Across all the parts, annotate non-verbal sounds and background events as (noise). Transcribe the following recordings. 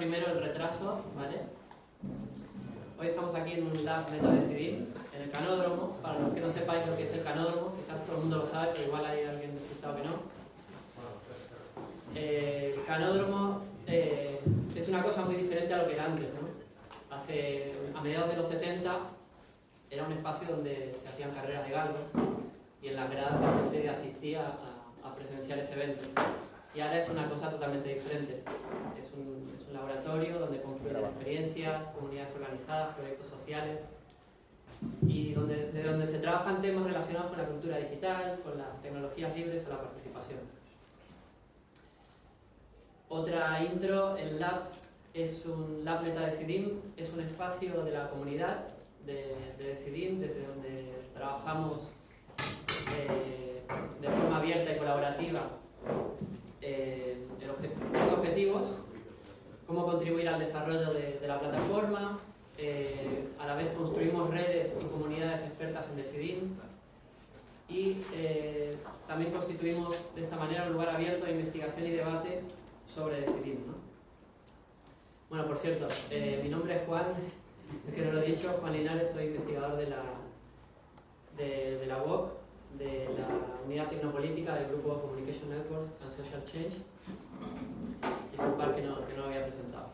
primero el retraso, ¿vale? Hoy estamos aquí en un lab Decidir, en el canódromo. Para los que no sepáis lo que es el canódromo, quizás todo el mundo lo sabe, pero igual hay alguien despistado que no. Eh, el canódromo eh, es una cosa muy diferente a lo que era antes, ¿no? Hace, a mediados de los 70 era un espacio donde se hacían carreras de galgos y en las gradas la gente asistía a, a presenciar ese evento. Y ahora es una cosa totalmente diferente. Es un laboratorio donde confluyen experiencias, comunidades organizadas, proyectos sociales y donde, de donde se trabajan temas relacionados con la cultura digital, con las tecnologías libres o la participación. Otra intro, el Lab es un Lab Metadecidim, es un espacio de la comunidad de, de Decidim, desde donde trabajamos eh, de forma abierta y colaborativa eh, los objetivos, cómo contribuir al desarrollo de, de la plataforma, eh, a la vez construimos redes y comunidades expertas en Decidim y eh, también constituimos de esta manera un lugar abierto de investigación y debate sobre Decidim. ¿no? Bueno, por cierto, eh, mi nombre es Juan, (laughs) es que no lo he dicho, Juan Linares, soy investigador de la, de, de la UOC de la unidad tecnopolítica del grupo Communication Networks and Social Change. Disculpar que no, que no lo había presentado.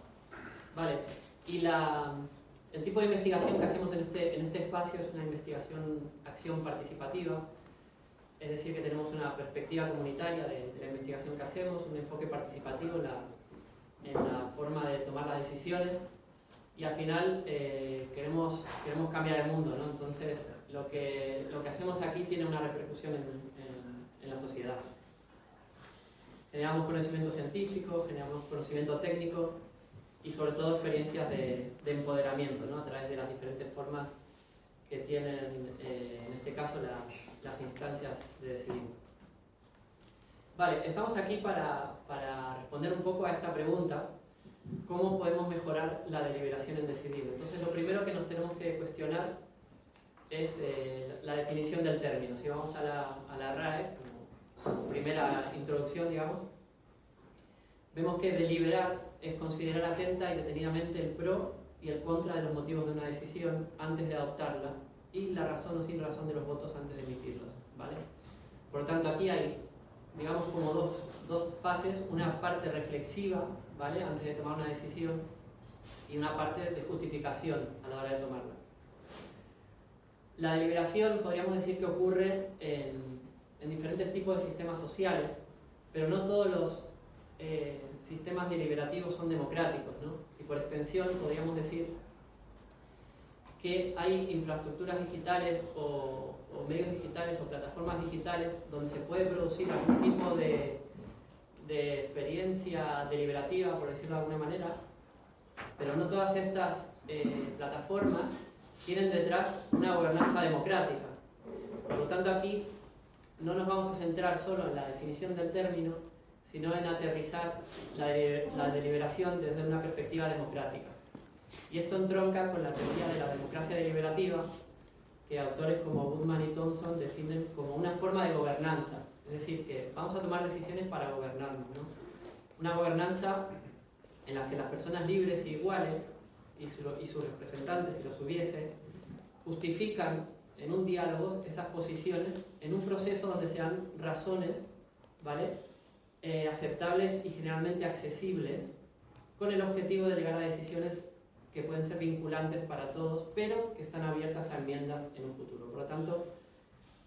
Vale, y la, el tipo de investigación que hacemos en este, en este espacio es una investigación acción participativa, es decir, que tenemos una perspectiva comunitaria de, de la investigación que hacemos, un enfoque participativo en la, en la forma de tomar las decisiones y al final eh, queremos, queremos cambiar el mundo, ¿no? Entonces, lo que, lo que hacemos aquí tiene una repercusión en, en, en, la sociedad. Generamos conocimiento científico, generamos conocimiento técnico y sobre todo experiencias de, de empoderamiento, ¿no? A través de las diferentes formas que tienen, eh, en este caso, las, las instancias de decidir. Vale, estamos aquí para, para responder un poco a esta pregunta cómo podemos mejorar la deliberación en decidir. Entonces, lo primero que nos tenemos que cuestionar es eh, la definición del término. Si vamos a la, a la RAE, primera introducción, digamos, vemos que deliberar es considerar atenta y detenidamente el pro y el contra de los motivos de una decisión antes de adoptarla y la razón o sin razón de los votos antes de emitirlos. ¿vale? Por lo tanto, aquí hay digamos, como dos, dos, fases, una parte reflexiva, ¿vale? Antes de tomar una decisión, y una parte de justificación a la hora de tomarla. La deliberación podríamos decir que ocurre en, en diferentes tipos de sistemas sociales, pero no todos los eh, sistemas deliberativos son democráticos, ¿no? Y por extensión podríamos decir que hay infraestructuras digitales o, o, medios digitales o plataformas digitales donde se puede producir algún tipo de, de experiencia deliberativa, por decirlo de alguna manera, pero no todas estas eh, plataformas tienen detrás una gobernanza democrática. Por lo tanto, aquí no nos vamos a centrar solo en la definición del término, sino en aterrizar la, de, la deliberación desde una perspectiva democrática. Y esto entronca con la teoría de la democracia deliberativa, que autores como Goodman y Thompson definen como una forma de gobernanza. Es decir, que vamos a tomar decisiones para gobernarnos. ¿no? Una gobernanza en la que las personas libres e iguales, y, y sus representantes, si los hubiese, justifican en un diálogo esas posiciones en un proceso donde sean razones ¿vale? Eh, aceptables y generalmente accesibles con el objetivo de llegar a decisiones que pueden ser vinculantes para todos, pero que están abiertas a enmiendas en un futuro. Por lo tanto,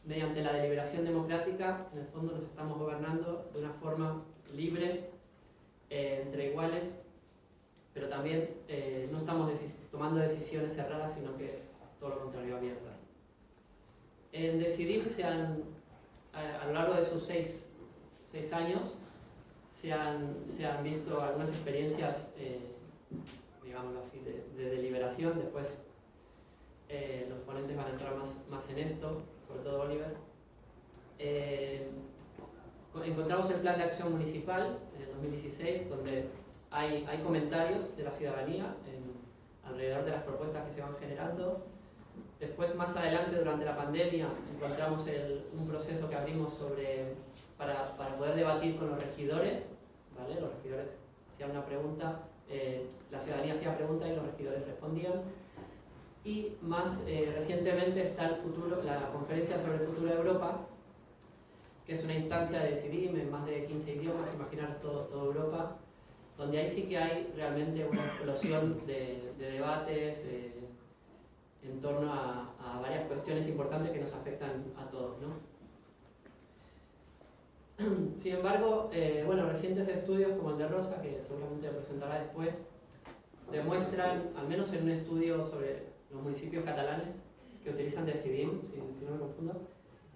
mediante la deliberación democrática, en el fondo nos estamos gobernando de una forma libre, eh, entre iguales, pero también eh, no estamos tomando decisiones cerradas, sino que todo lo contrario, abiertas. En Decidir se han, a, a lo largo de sus seis, seis años, se han, se han, visto algunas experiencias eh, digámoslo así, de, de deliberación. Después eh, los ponentes van a entrar más, más en esto, sobre todo Oliver. Eh, encontramos el plan de acción municipal en el 2016, donde hay, hay comentarios de la ciudadanía en, alrededor de las propuestas que se van generando. Después, más adelante, durante la pandemia, encontramos el, un proceso que abrimos sobre, para, para poder debatir con los regidores. ¿vale? Los regidores hacían una pregunta eh, la ciudadanía hacía preguntas y los regidores respondían. Y más eh, recientemente está el futuro, la conferencia sobre el futuro de Europa, que es una instancia de CIDIM en más de 15 idiomas, imaginaros todo, toda Europa, donde ahí sí que hay realmente una explosión de, debates eh, en torno a, varias cuestiones importantes que nos afectan a todos. (clears throat) Sin embargo, eh, bueno, recientes estudios como el de Rosa, que seguramente presentará después, demuestran, al menos en un estudio sobre los municipios catalanes que utilizan Decidim, si, si no me confundo,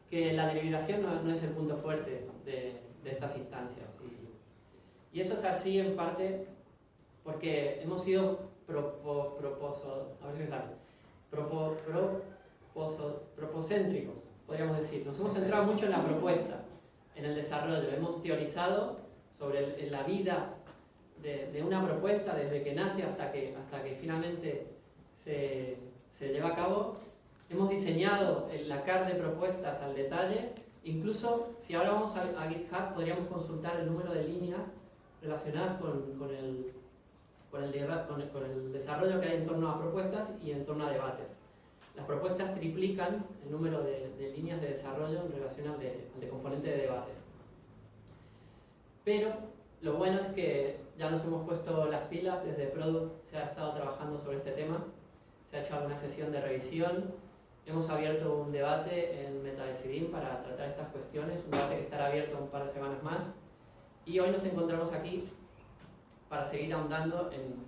que la deliberación no, es el punto fuerte de, estas instancias. Y, eso es así en parte porque hemos sido propo, a ver si me sale, propo, propocéntricos, podríamos decir. Nos hemos centrado mucho en la propuesta, en el desarrollo. Hemos teorizado sobre la vida de, una propuesta desde que nace hasta que, hasta que finalmente se, se lleva a cabo. Hemos diseñado la CAR de propuestas al detalle. Incluso si ahora vamos a, GitHub podríamos consultar el número de líneas relacionadas con, con, el, con, el, con, el, desarrollo que hay en torno a propuestas y en torno a debates. Las propuestas triplican el número de, líneas de desarrollo en relación al de, de componente de debates. Pero lo bueno es que ya nos hemos puesto las pilas, desde Product se ha estado trabajando sobre este tema se ha hecho alguna sesión de revisión, hemos abierto un debate en MetaDecidim para tratar estas cuestiones, un debate que estará abierto un par de semanas más, y hoy nos encontramos aquí para seguir ahondando en,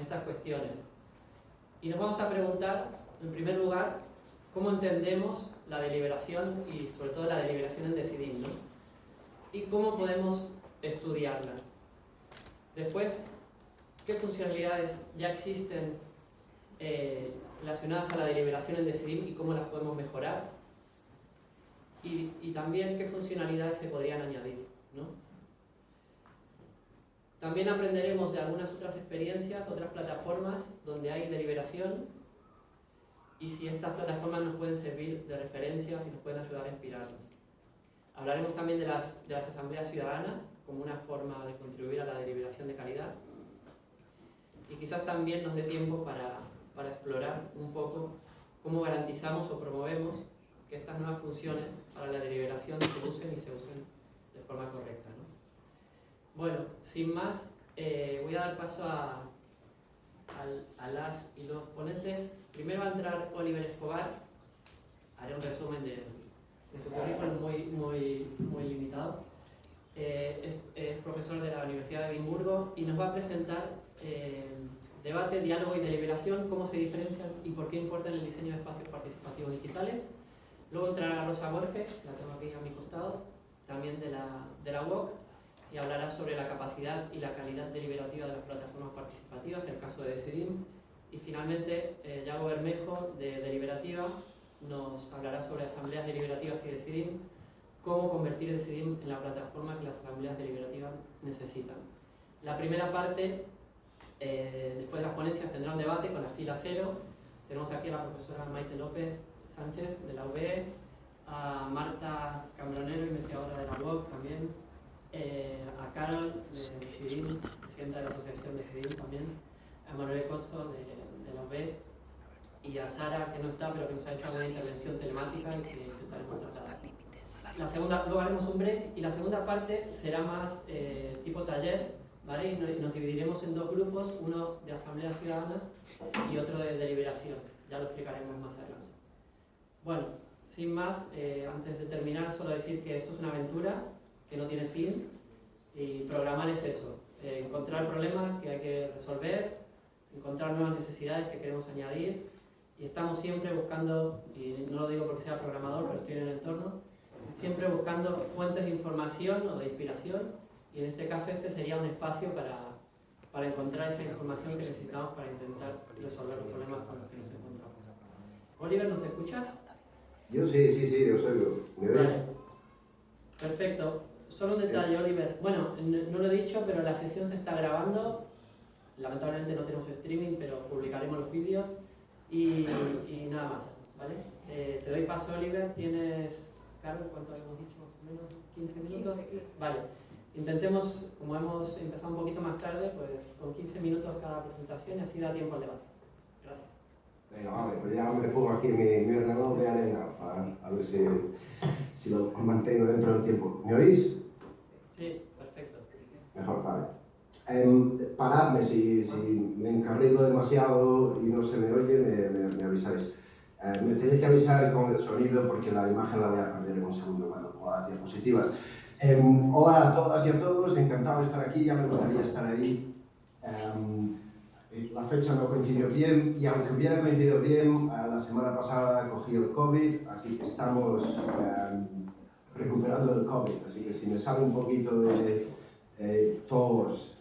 estas cuestiones. Y nos vamos a preguntar, en primer lugar, cómo entendemos la deliberación y sobre todo la deliberación en Decidim, ¿no? Y cómo podemos estudiarla. Después, ¿qué funcionalidades ya existen eh, relacionadas a la deliberación en Decidim y cómo las podemos mejorar. Y, y, también qué funcionalidades se podrían añadir. ¿no? También aprenderemos de algunas otras experiencias, otras plataformas donde hay deliberación y si estas plataformas nos pueden servir de referencia, si nos pueden ayudar a inspirarnos. Hablaremos también de las, de las asambleas ciudadanas como una forma de contribuir a la deliberación de calidad y quizás también nos dé tiempo para para explorar un poco cómo garantizamos o promovemos que estas nuevas funciones para la deliberación se usen y se usen de forma correcta. Bueno, sin más, eh, voy a dar paso a, las y los ponentes. Primero va a entrar Oliver Escobar, haré un resumen de, su currículum muy, muy, muy limitado. Eh, es, profesor de la Universidad de Edimburgo y nos va a presentar eh, Debate, diálogo y deliberación, cómo se diferencian y por qué importan el diseño de espacios participativos digitales. Luego entrará Rosa Borges, la tengo aquí a mi costado, también de la, de la UOC, y hablará sobre la capacidad y la calidad deliberativa de las plataformas participativas, el caso de Decidim. Y finalmente, eh, Yago Bermejo, de Deliberativa, nos hablará sobre asambleas deliberativas y Decidim, cómo convertir Decidim en la plataforma que las asambleas deliberativas necesitan. La primera parte eh, después de las ponencias tendrá un debate con la fila cero. Tenemos aquí a la profesora Maite López Sánchez de la UB, a Marta Cambronero, investigadora de la UOC también, eh, a Carol de CIDIM, presidenta de la Asociación de CIDIM también, a Manuel Cozzo de, de, la UB y a Sara, que no está, pero que nos ha hecho alguna intervención telemática y que intentaremos tratar. La segunda, luego haremos un break y la segunda parte será más eh, tipo taller, y nos dividiremos en dos grupos, uno de asambleas ciudadanas y otro de deliberación. Ya lo explicaremos más adelante. Bueno, sin más, eh, antes de terminar, solo decir que esto es una aventura que no tiene fin y programar es eso, eh, encontrar problemas que hay que resolver, encontrar nuevas necesidades que queremos añadir y estamos siempre buscando, y no lo digo porque sea programador, pero estoy en el entorno, siempre buscando fuentes de información o de inspiración y en este caso este sería un espacio para, para encontrar esa información que necesitamos para intentar resolver los problemas con los que nos encontramos. Oliver, ¿nos escuchas? Yo sí, sí, sí, yo soy ¿Me ves? Perfecto. Solo un detalle, Oliver. Bueno, no lo he dicho, pero la sesión se está grabando. Lamentablemente no tenemos streaming, pero publicaremos los vídeos. Y, y nada más, ¿vale? Eh, te doy paso, Oliver. Tienes, Carlos, ¿cuánto habíamos dicho? Más o menos, 15 minutos. Vale. intentemos, como hemos empezado un poquito más tarde, pues con 15 minutos cada presentación y así da tiempo al debate. Gracias. Venga, vale, pues ya me pongo aquí mi, mi reloj de arena para a ver si, si lo mantengo dentro del tiempo. ¿Me oís? Mejor, vale. Um, paradme si, si, me encarrilo demasiado y no se me oye, me, me, me avisáis. Uh, me tenéis que avisar con el sonido porque la imagen la voy a perder en un segundo bueno, con las diapositivas. Um, hola a todas y a todos, encantado de estar aquí, ya me gustaría estar ahí. Um, la fecha no coincidió bien y aunque hubiera coincidido bien, uh, la semana pasada cogí el COVID, así que estamos recuperando el COVID, así que si me sale un poquito de eh,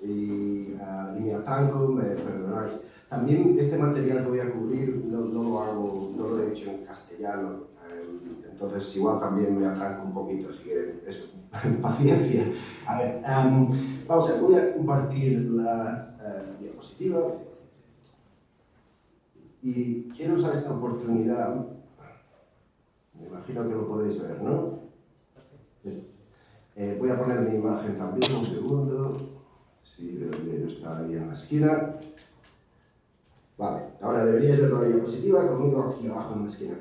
y, uh, y me atranco, me perdonáis. También este material que voy a cubrir no, no lo hago, no lo he hecho en castellano, eh, entonces igual también me atranco un poquito, así que eso, (laughs) paciencia. A ver, um, vamos a ver, voy a compartir la uh, diapositiva y quiero usar esta oportunidad, me imagino que lo podéis ver, ¿no? Eh, voy a poner mi imagen también, un segundo. Sí, debería estar ahí en la esquina. Vale, ahora deberíais ver la diapositiva conmigo aquí abajo en la esquina.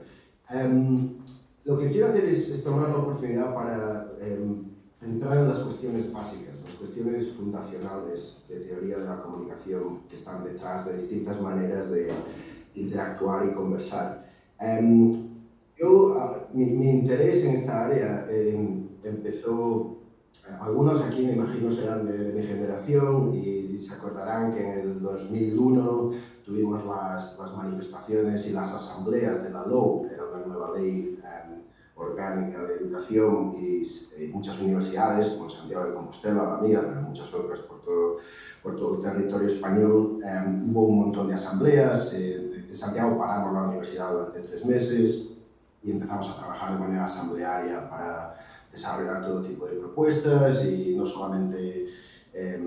Um, lo que quiero hacer es, es, tomar la oportunidad para um, entrar en las cuestiones básicas, las cuestiones fundacionales de teoría de la comunicación que están detrás de distintas maneras de interactuar y conversar. Um, yo, mi, mi, interés en esta área empezó, algunos aquí me imagino serán de, de, mi generación y se acordarán que en el 2001 tuvimos las, las manifestaciones y las asambleas de la LOU, era una nueva ley um, orgánica de educación y, y, muchas universidades, como Santiago de Compostela, la mía, pero muchas otras por todo, por todo el territorio español, um, hubo un montón de asambleas, eh, en Santiago paramos la universidad durante tres meses y empezamos a trabajar de manera asamblearia para desarrollar todo tipo de propuestas y no solamente eh,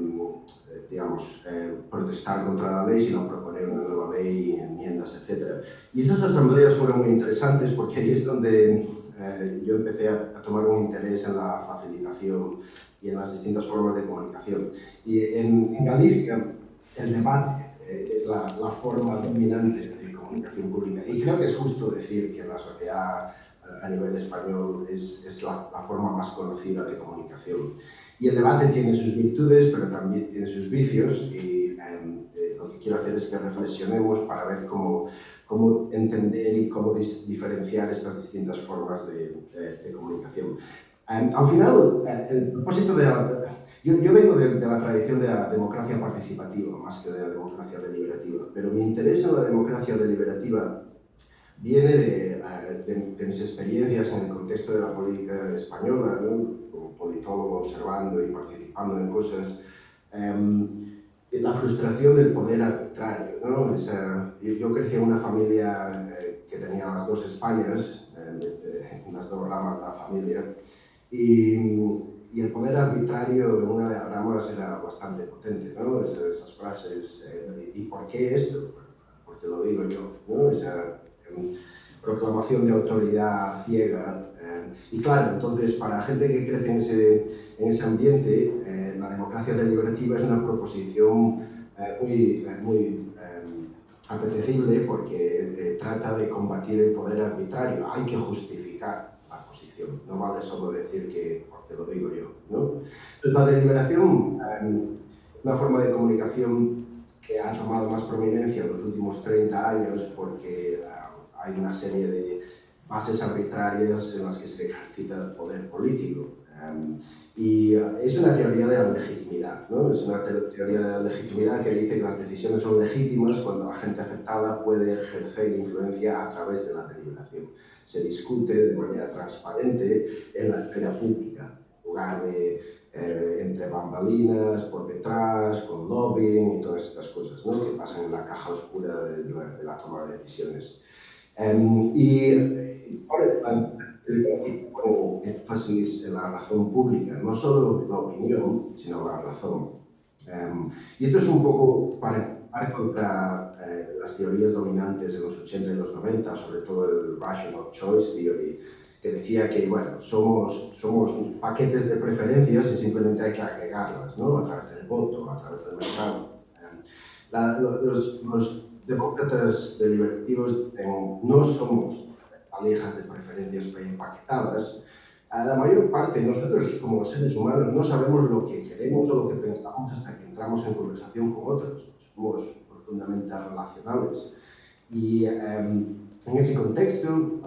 digamos, eh, protestar contra la ley, sino proponer una nueva ley, enmiendas, etc. Y esas asambleas fueron muy interesantes porque ahí es donde eh, yo empecé a, a, tomar un interés en la facilitación y en las distintas formas de comunicación. Y en, en Galicia el debate eh, es la, la forma dominante de comunicación pública. Y creo que es justo decir que la sociedad a nivel español es, es la, la, forma más conocida de comunicación. Y el debate tiene sus virtudes, pero también tiene sus vicios y eh, lo que quiero hacer es que reflexionemos para ver cómo, cómo entender y cómo diferenciar estas distintas formas de, de, de comunicación. Um, al final, eh, el propósito de la, yo, yo, vengo de, de, la tradición de la democracia participativa más que de la democracia deliberativa, pero mi interés en la democracia deliberativa viene de, de, de, mis experiencias en el contexto de la política española, ¿no? como politólogo observando y participando en cosas, um, la frustración del poder arbitrario. ¿no? Esa, yo, yo, crecí en una familia eh, que tenía las dos Españas, eh, las dos ramas de la familia, y, y, el poder arbitrario en una de las ramas era bastante potente, ¿no? Esas frases, eh, ¿y por qué esto? Porque lo digo yo, ¿no? Esa, proclamación de autoridad ciega. Eh, y claro, entonces para gente que crece en ese, en ese ambiente, eh, la democracia deliberativa es una proposición eh, muy, muy apetecible porque trata de combatir el poder arbitrario. Hay que justificar la posición, no vale solo decir que porque lo digo yo. ¿no? Entonces la deliberación, una forma de comunicación que ha tomado más prominencia en los últimos 30 años porque hay una serie de bases arbitrarias en las que se ejercita el poder político. Um, y es una teoría de la legitimidad, ¿no? Es una teoría de la legitimidad que dice que las decisiones son legítimas cuando la gente afectada puede ejercer influencia a través de la deliberación. Se discute de manera transparente en la esfera pública, en lugar de eh, entre bambalinas, por detrás, con lobbying y todas estas cosas ¿no? que pasan en la caja oscura de la, de la toma de decisiones. Um, y ahora pongo énfasis en la razón pública, no solo la opinión, sino la razón. Um, y esto es un poco para, para contra eh, las teorías dominantes de los 80 y los 90, sobre todo el Rational Choice Theory, que decía que, bueno, somos, somos paquetes de preferencias y simplemente hay que agregarlas, ¿no? A través del voto, a través del mercado. La, los, los, demócratas deliberativos no somos valijas de preferencias preempaquetadas. La mayor parte de nosotros, como seres humanos, no sabemos lo que queremos o lo que pensamos hasta que entramos en conversación con otros. Somos profundamente relacionales. Y em, en ese contexto,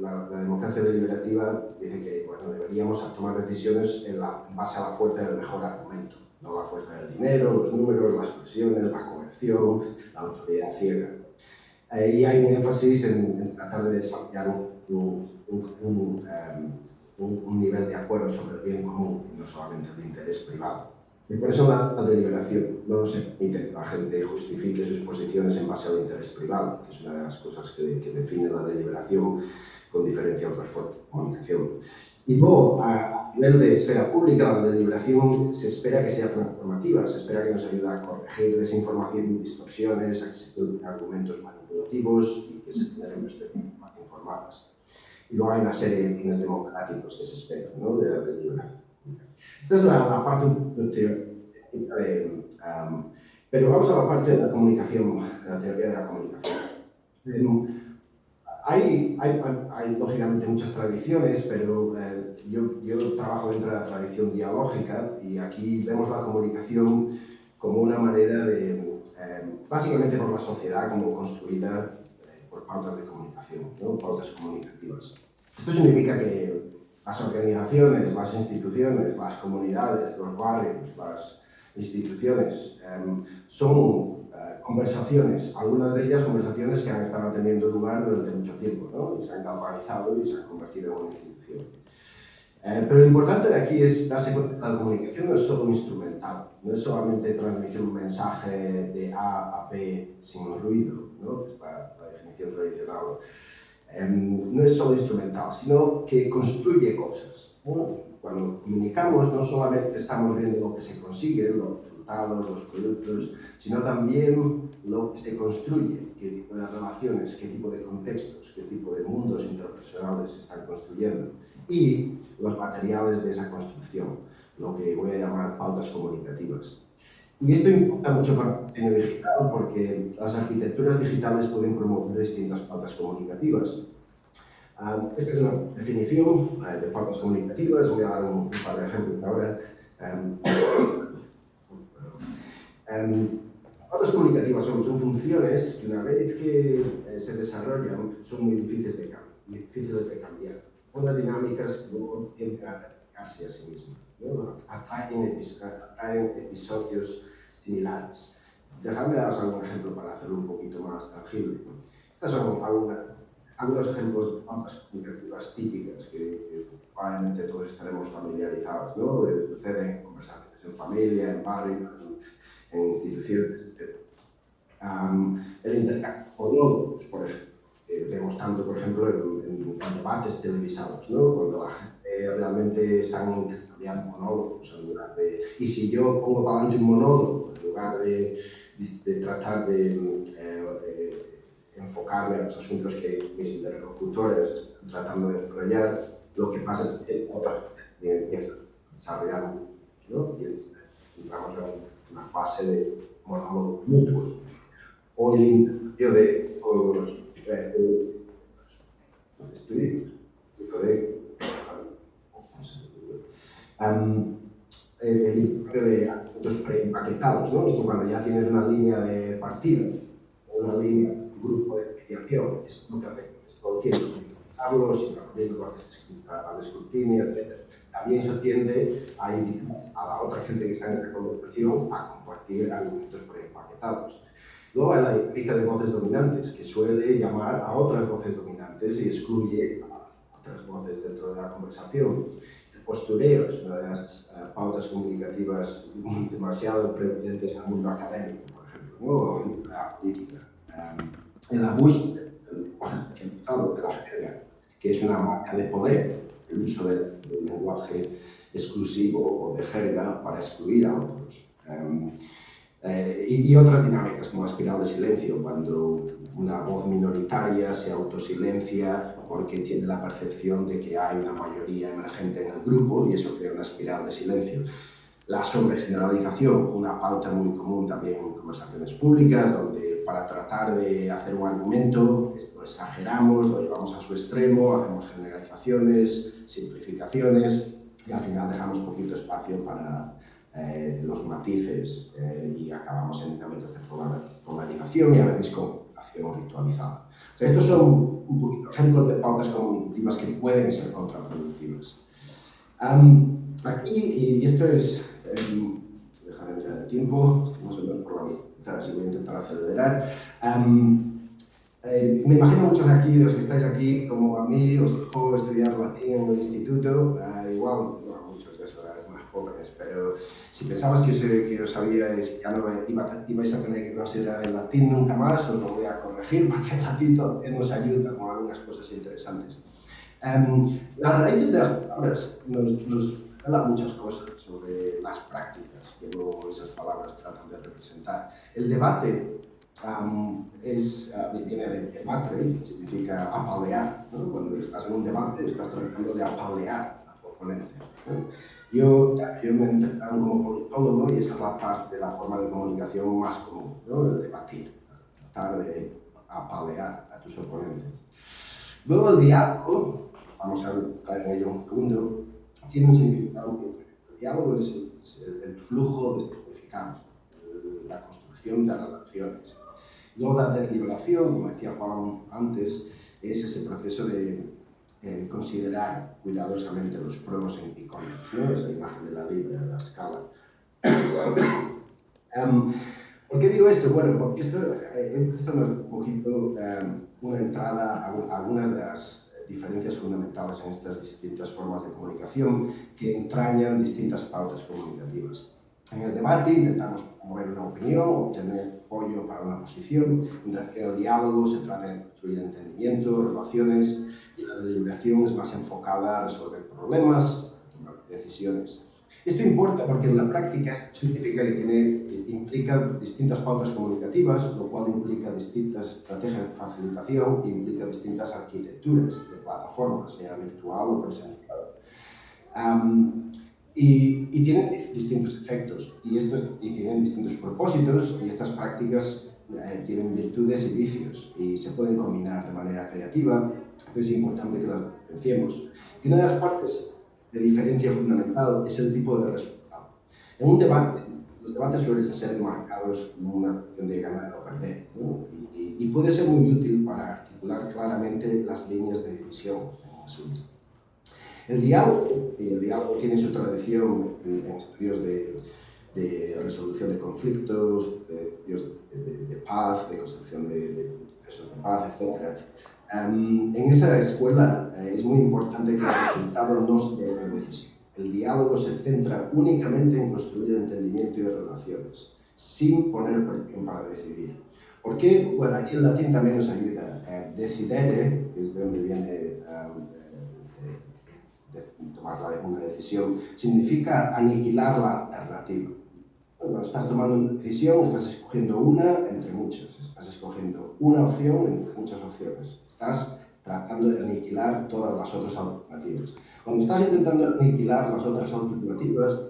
la, democracia deliberativa dice que bueno, deberíamos tomar decisiones en, la, base a la fuerza del mejor argumento, no la fuerza del dinero, los números, las presiones, la coerción, la autoridad ciega. Ahí hay un énfasis en, tratar de desarrollar un, un, em, un, nivel de acuerdo sobre el bien común y no solamente el interés privado. Y por eso la, deliberación no se permite que la gente justifique sus posiciones en base al interés privado, que es una de las cosas que, que define la deliberación con diferencia a otras formas de comunicación. Y luego, a nivel de esfera pública, la deliberación se espera que sea transformativa, se espera que nos ayude a corregir desinformación distorsiones, a que se argumentos manipulativos y que se generen perspectivas más informadas. Y luego hay una serie de fines democráticos que se esperan ¿no? de la deliberación. Esta es la, parte teórica de... Um, pero vamos a la parte de la comunicación, de la teoría de la comunicación. Hay, hay, hay, lógicamente muchas tradiciones, pero eh, yo, yo, trabajo dentro de la tradición dialógica y aquí vemos la comunicación como una manera de, eh, básicamente por la sociedad como construida eh, por pautas de comunicación, ¿no? pautas comunicativas. Esto significa que las organizaciones, las instituciones, las comunidades, los barrios, las instituciones, em, son eh, conversaciones, algunas de ellas conversaciones que han estado teniendo lugar durante mucho tiempo, ¿no? y se han galvanizado y se han convertido en una institución. Eh, pero lo importante de aquí es darse cuenta que la comunicación no es solo instrumental, no es solamente transmitir un mensaje de A a B sin ruido, ¿no? la, la definición tradicional Em, no es solo instrumental, sino que construye cosas. Cuando comunicamos no solamente estamos viendo lo que se consigue, los resultados, los productos, sino también lo que se construye, qué tipo de relaciones, qué tipo de contextos, qué tipo de mundos interpersonales se están construyendo y los materiales de esa construcción, lo que voy a llamar pautas comunicativas. Y esto importa mucho para el diseño digital porque las arquitecturas digitales pueden promover distintas pautas comunicativas. Ah, esta es una definición eh, de pautas comunicativas, voy a dar un, par de ejemplos ahora. Um, pautas comunicativas son, funciones que una vez que eh, se desarrollan son muy difíciles de, difíciles de cambiar. Unas dinámicas que luego tienden a replicarse a sí mismas. ¿no? Atraen, atraen episodios similares. Dejadme daros algún ejemplo para hacerlo un poquito más tangible. Estas son algunos ejemplos de pautas comunicativas típicas que, probablemente todos estaremos familiarizados, ¿no? Suceden en conversaciones en familia, en barrio, en, instituciones, etc. el intercambio con pues, por ejemplo, vemos tanto, por ejemplo, en, debates televisados, ¿no? Cuando la gente realmente están intercambiando monólogos en lugar de... Y si yo pongo para adelante un monólogo en lugar de, de tratar de eh, eh, enfocarme a los asuntos que mis interlocutores están tratando de desarrollar, lo que pasa es que otra gente empieza a desarrollar ¿no? y entramos en una fase de monólogos mutuos. O el intercambio de os estudios. Um, el intercambio de actos eh, preempaquetados, ¿no? Esto cuando ya tienes una línea de partida, una línea, un grupo de mediación, es lo que hace, todo tiempo, que ir abriendo al escrutinio, etc. También eso tiende a invitar a la otra gente que está en la conversación a compartir argumentos preempaquetados. Luego hay la dinámica de voces dominantes, que suele llamar a otras voces dominantes y excluye a otras voces dentro de la conversación. El postureo es una de las uh, pautas comunicativas demasiado prevalentes en el mundo académico, por ejemplo, o en la política. Um, el abuso del lenguaje de la jerga, que es una marca de poder, el uso del, del lenguaje exclusivo o de jerga para excluir a otros. Um, Eh, y, otras dinámicas como la espiral de silencio, cuando una voz minoritaria se autosilencia porque tiene la percepción de que hay una mayoría emergente en el grupo y eso crea una espiral de silencio. La sobregeneralización, una pauta muy común también en conversaciones públicas, donde para tratar de hacer un argumento lo exageramos, lo llevamos a su extremo, hacemos generalizaciones, simplificaciones y al final dejamos poquito espacio para eh, los matices eh, y acabamos en dinámicas de polarización y a veces con acción ritualizada. estos son ejemplos de pautas cognitivas que pueden ser contraproductivas. aquí, y esto es, eh, déjame mirar el tiempo, así voy a intentar acelerar. Eh, me imagino muchos aquí, los que estáis aquí, como a mí, os tocó estudiar latín en el instituto, igual, muchos de esos jóvenes, pero si pensabas que os, que os sabíais, ya no iba, ibais a tener que considerar el latín nunca más, os lo voy a corregir (laughs) porque el latín nos ayuda con algunas cosas interesantes. Um, las raíces de las palabras nos, nos muchas cosas sobre las prácticas que luego esas palabras tratan de representar. El debate um, es, uh, viene de debate, significa apalear. ¿no? Cuando estás en un debate, estás tratando de apalear a tu oponente. ¿no? Yo, yo me entrenaron como politólogo y esa es la parte de la forma de comunicación más común, ¿no? el debatir, tratar de apalear a tus oponentes. Luego el diálogo, vamos a entrar en ello un segundo, tiene un significado diálogo es el, flujo de significado, la construcción de relaciones. Luego la deliberación, como decía Juan antes, es ese proceso de eh, considerar cuidadosamente los pros y contras, ¿no? esa imagen de la libra, de la escala. um, (coughs) ¿Por qué digo esto? Bueno, porque esto, eh, esto es un poquito um, una entrada a, algunas de las diferencias fundamentales en estas distintas formas de comunicación que entrañan distintas pautas comunicativas. En el debate intentamos mover una opinión, obtener apoyo para una posición, mientras que en el diálogo se trata de construir entendimiento, relaciones, y la deliberación es más enfocada a resolver problemas, tomar decisiones. Esto importa porque en la práctica significa que tiene, implica distintas pautas comunicativas, lo cual implica distintas estrategias de facilitación, implica distintas arquitecturas de plataformas, sea virtual o presencial. Y, y, tienen distintos efectos y, estos, y tienen distintos propósitos y estas prácticas eh, tienen virtudes y vicios y se pueden combinar de manera creativa, es importante que las diferenciemos. Y una de las partes de diferencia fundamental es el tipo de resultado. En un debate, los debates suelen ser marcados como una cuestión de ganar o perder y, y, puede ser muy útil para articular claramente las líneas de división en un asunto. El diálogo, y el diálogo tiene su tradición en, estudios de, de, resolución de conflictos, de, de, de, paz, de construcción de, procesos de paz, etc. Um, en esa escuela eh, es muy importante que el resultado no sea una decisión. El diálogo se centra únicamente en construir entendimiento y relaciones, sin poner presión para decidir. ¿Por qué? Bueno, aquí el latín también nos ayuda. Eh, decidere, que es de donde viene um, tomar una decisión, significa aniquilar la alternativa. Cuando estás tomando una decisión, estás escogiendo una entre muchas, estás escogiendo una opción entre muchas opciones. Estás tratando de aniquilar todas las otras alternativas. Cuando estás intentando aniquilar las otras alternativas,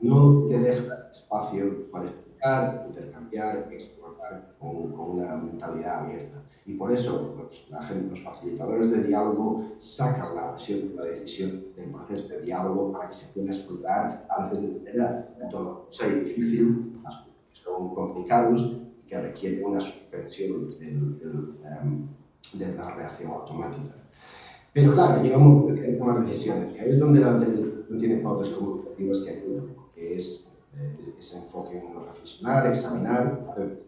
no te deja espacio para explicar, intercambiar, explorar con, con una mentalidad abierta. Y por eso pues, la gente, los facilitadores de diálogo sacan la opción de la decisión del proceso de diálogo para que se pueda explorar antes de tener a todo. O sea, difícil, son complicados y que requieren una suspensión del, em, de la reacción automática. Pero claro, llega un momento que hay que tomar decisiones. Y ahí es donde la no tiene pautas comunicativas que ayudan, que es eh, ese enfoque en reflexionar, examinar, hacer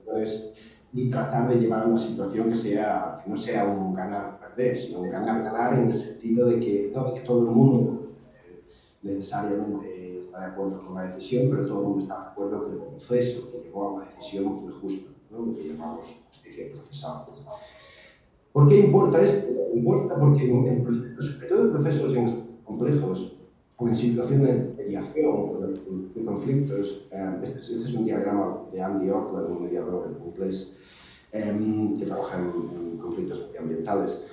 y tratar de llevar una situación que, sea, que no sea un ganar-perder, sino un ganar-ganar en el sentido de que no que todo el mundo eh, necesariamente está de acuerdo con la decisión, pero todo el mundo está de acuerdo que el proceso que llevó a la decisión fue justo, ¿no? lo que llamamos justicia procesal. ¿Por qué importa esto? Importa porque en procesos, sobre todo en procesos complejos, o en situaciones de mediación o de, conflictos. Eh, este, este, es un diagrama de Andy Ockler, un mediador en inglés, eh, que trabaja en, conflictos ambientales.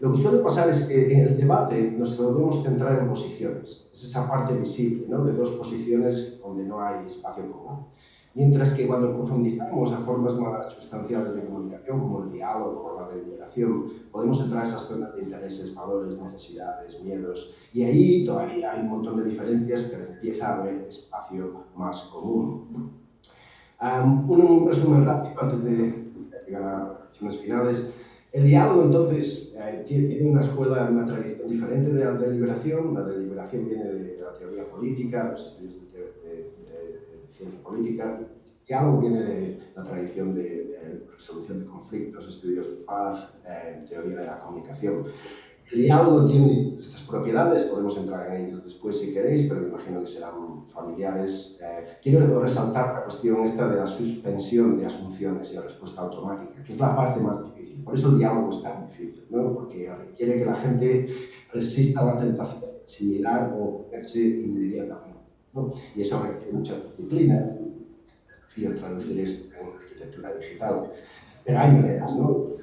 lo que suele pasar es que en el debate nos debemos centrar en posiciones. Es esa parte visible ¿no? de dos posiciones donde no hay espacio común. Mientras que cuando profundizamos a formas más sustanciales de comunicación, como el diálogo o la deliberación, podemos entrar a esas zonas de intereses, valores, necesidades, miedos, y ahí todavía hay un montón de diferencias, pero empieza a haber espacio más común. un, resumen rápido antes de llegar a acciones finales. El diálogo, entonces, eh, tiene una escuela, una tradición diferente de la deliberación. La deliberación viene de la teoría política, los estudios de ciencia política. Diálogo viene de la tradición de, resolución de conflictos, estudios de paz, eh, teoría de la comunicación. El diálogo tiene estas propiedades, podemos entrar en ellas después si queréis, pero me imagino que serán familiares. Eh, quiero resaltar la cuestión esta de la suspensión de asunciones y la respuesta automática, que es la parte más difícil. Por eso el diálogo es tan difícil, ¿no? porque requiere que la gente resista la tentación similar o ponerse inmediatamente. Y eso requiere mucha disciplina. y traducir esto en arquitectura digital. Pero hay maneras, ¿no?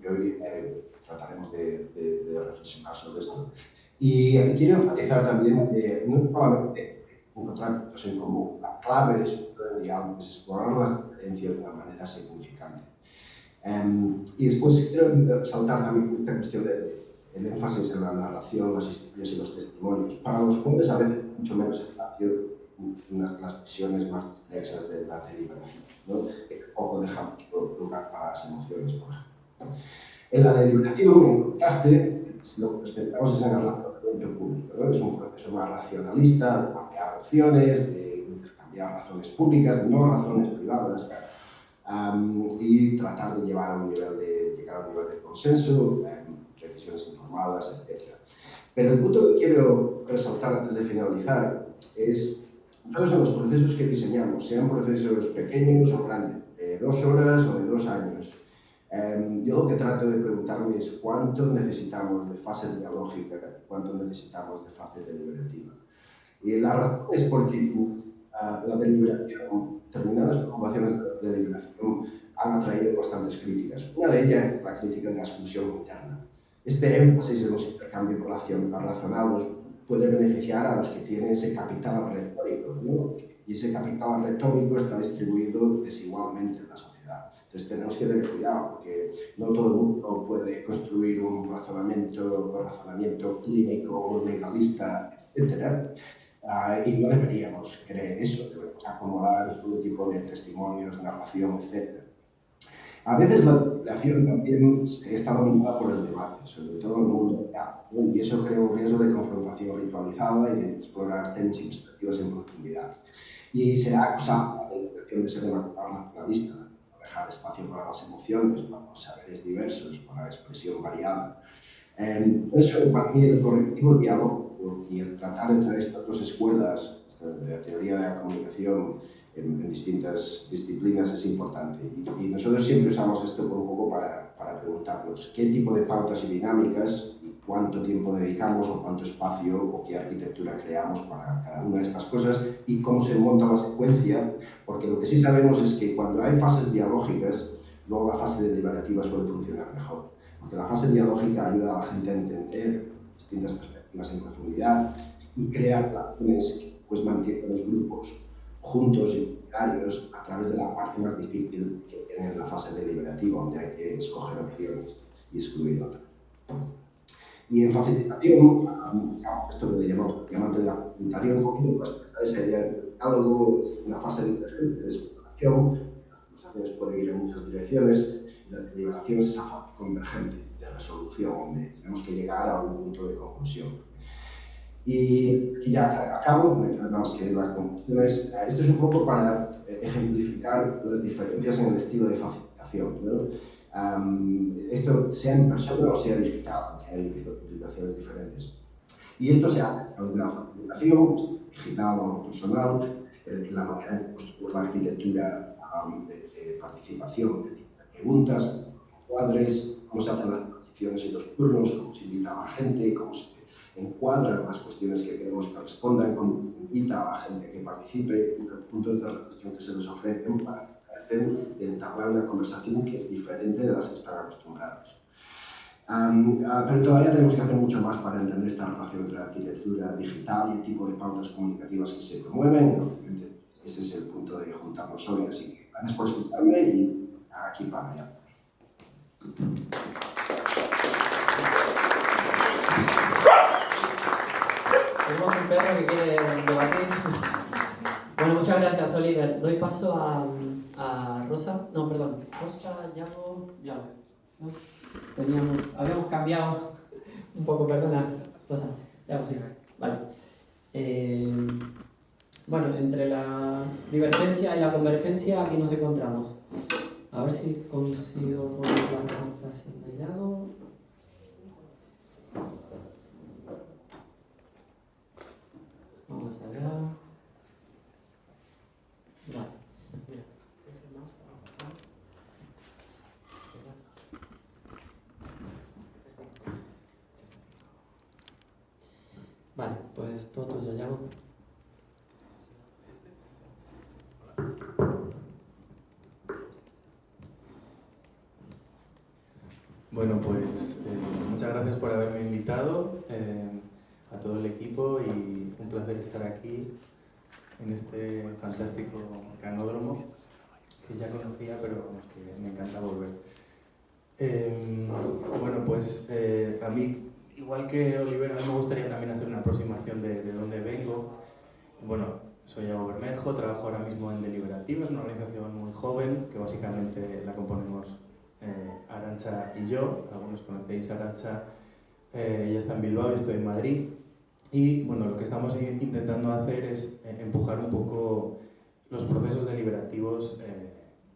Que hoy eh, trataremos de, de, reflexionar sobre esto. Y quiero enfatizar también que no solamente encontrar puntos en común, la clave de eso diálogo es explorar las diferencias de una manera significante. Um, y después quiero resaltar también esta cuestión del de, énfasis en la narración, las historias y los testimonios, para los cuales a veces mucho menos espacio unas las visiones más estrechas de la deliberación, ¿no? que poco dejamos lugar para las emociones, por ejemplo. En la deliberación, en contraste, lo que esperamos es en el razonamiento público. ¿no? Es un proceso más racionalista, de cambiar opciones, de intercambiar razones públicas, no razones privadas, y tratar de llevar a un nivel de, llegar a un nivel de consenso, decisiones informadas, etc. Pero el punto que quiero resaltar antes de finalizar es, nosotros en los procesos que diseñamos, sean procesos pequeños o grandes, de dos horas o de dos años, em, yo lo que trato de preguntarme es cuánto necesitamos de fase dialógica, cuánto necesitamos de fase deliberativa. Y la razón es porque uh, la deliberación, determinadas preocupaciones de deliberación han atraído bastantes críticas. Una de ellas la crítica de la exclusión interna. Este énfasis en los intercambios razonados puede beneficiar a los que tienen ese capital retórico, ¿no? y ese capital retórico está distribuido desigualmente en la sociedad. Entonces tenemos que tener cuidado porque no todo el mundo puede construir un razonamiento, un razonamiento clínico, legalista, etc. Ah, y no deberíamos querer eso, debemos acomodar todo tipo de testimonios, narración, etc. A veces la población también está dominada por el debate, sobre todo en el mundo real, y eso crea un riesgo de confrontación ritualizada y de explorar temas perspectivas en profundidad. Y se ha acusado la intención de ser demasiado nacionalista, dejar espacio para las emociones, para los saberes diversos, para la expresión variada. Eh, eso, para mí, el correctivo diálogo y el tratar entre estas dos escuelas de la teoría de la comunicación en, distintas disciplinas es importante. Y, nosotros siempre usamos esto un poco para, para, preguntarnos qué tipo de pautas y dinámicas y cuánto tiempo dedicamos o cuánto espacio o qué arquitectura creamos para cada una de estas cosas y cómo se monta la secuencia, porque lo que sí sabemos es que cuando hay fases dialógicas, luego la fase deliberativa suele funcionar mejor. Porque la fase dialógica ayuda a la gente a entender distintas perspectivas en profundidad y crear relaciones que pues, mantienen los grupos juntos y unitarios a través de la parte más difícil que tiene la fase deliberativa, donde hay que escoger opciones y excluir otras. Y en facilitación, esto le llamamos diamante de la facilitación, un poquito más sería el diálogo, una fase de exploración, las conversaciones pueden ir en muchas direcciones, y la deliberación es esa fase convergente de resolución, donde tenemos que llegar a un punto de conclusión. Y, ya acabo, más que las conclusiones. Esto es un poco para eh, ejemplificar las diferencias en el estilo de facilitación. esto sea en persona o sea digital, que hay utilizaciones diferentes. Y esto se hace a de la facilitación, digital o personal, la manera en construir la arquitectura de, participación, de preguntas, cuadres, cómo se hacen las transiciones y los turnos, cómo se invita a la gente, cómo se encuadran las cuestiones que queremos que respondan, invita a la gente que participe y los puntos de reflexión que se les ofrecen para tratar de entablar una conversación que es diferente de las que están acostumbrados. Ah, pero todavía tenemos que hacer mucho más para entender esta relación entre la arquitectura digital y el tipo de pautas comunicativas que se promueven. ese es el punto de juntarnos hoy, así que gracias por escucharme y aquí para allá. Perro que quiere debatir. Bueno, muchas gracias, Oliver. Doy paso a, a Rosa. No, perdón. Rosa, Yago, Yago. ¿no? Teníamos, habíamos cambiado un poco, perdona, Rosa. Yago, sí. Vale. Eh, bueno, entre la divergencia y la convergencia aquí nos encontramos. A ver si consigo poner la presentación de Yago. Vamos allá. Vale, mira. Vale, pues todo tuyo, Yago. Bueno, pues eh, muchas gracias por haberme invitado eh, a todo el equipo y un placer estar aquí en este fantástico canódromo que ya conocía pero que me encanta volver. Eh, bueno, pues eh, a mí, igual que Olivera, a mí me gustaría también hacer una aproximación de, de dónde vengo. Bueno, soy Iago Bermejo, trabajo ahora mismo en Deliberativas, una organización muy joven que básicamente la componemos eh, Arancha y yo, algunos conocéis a Arancha, eh, ella está en Bilbao, estoy en Madrid, y bueno, lo que estamos intentando hacer es eh, empujar un poco los procesos deliberativos eh,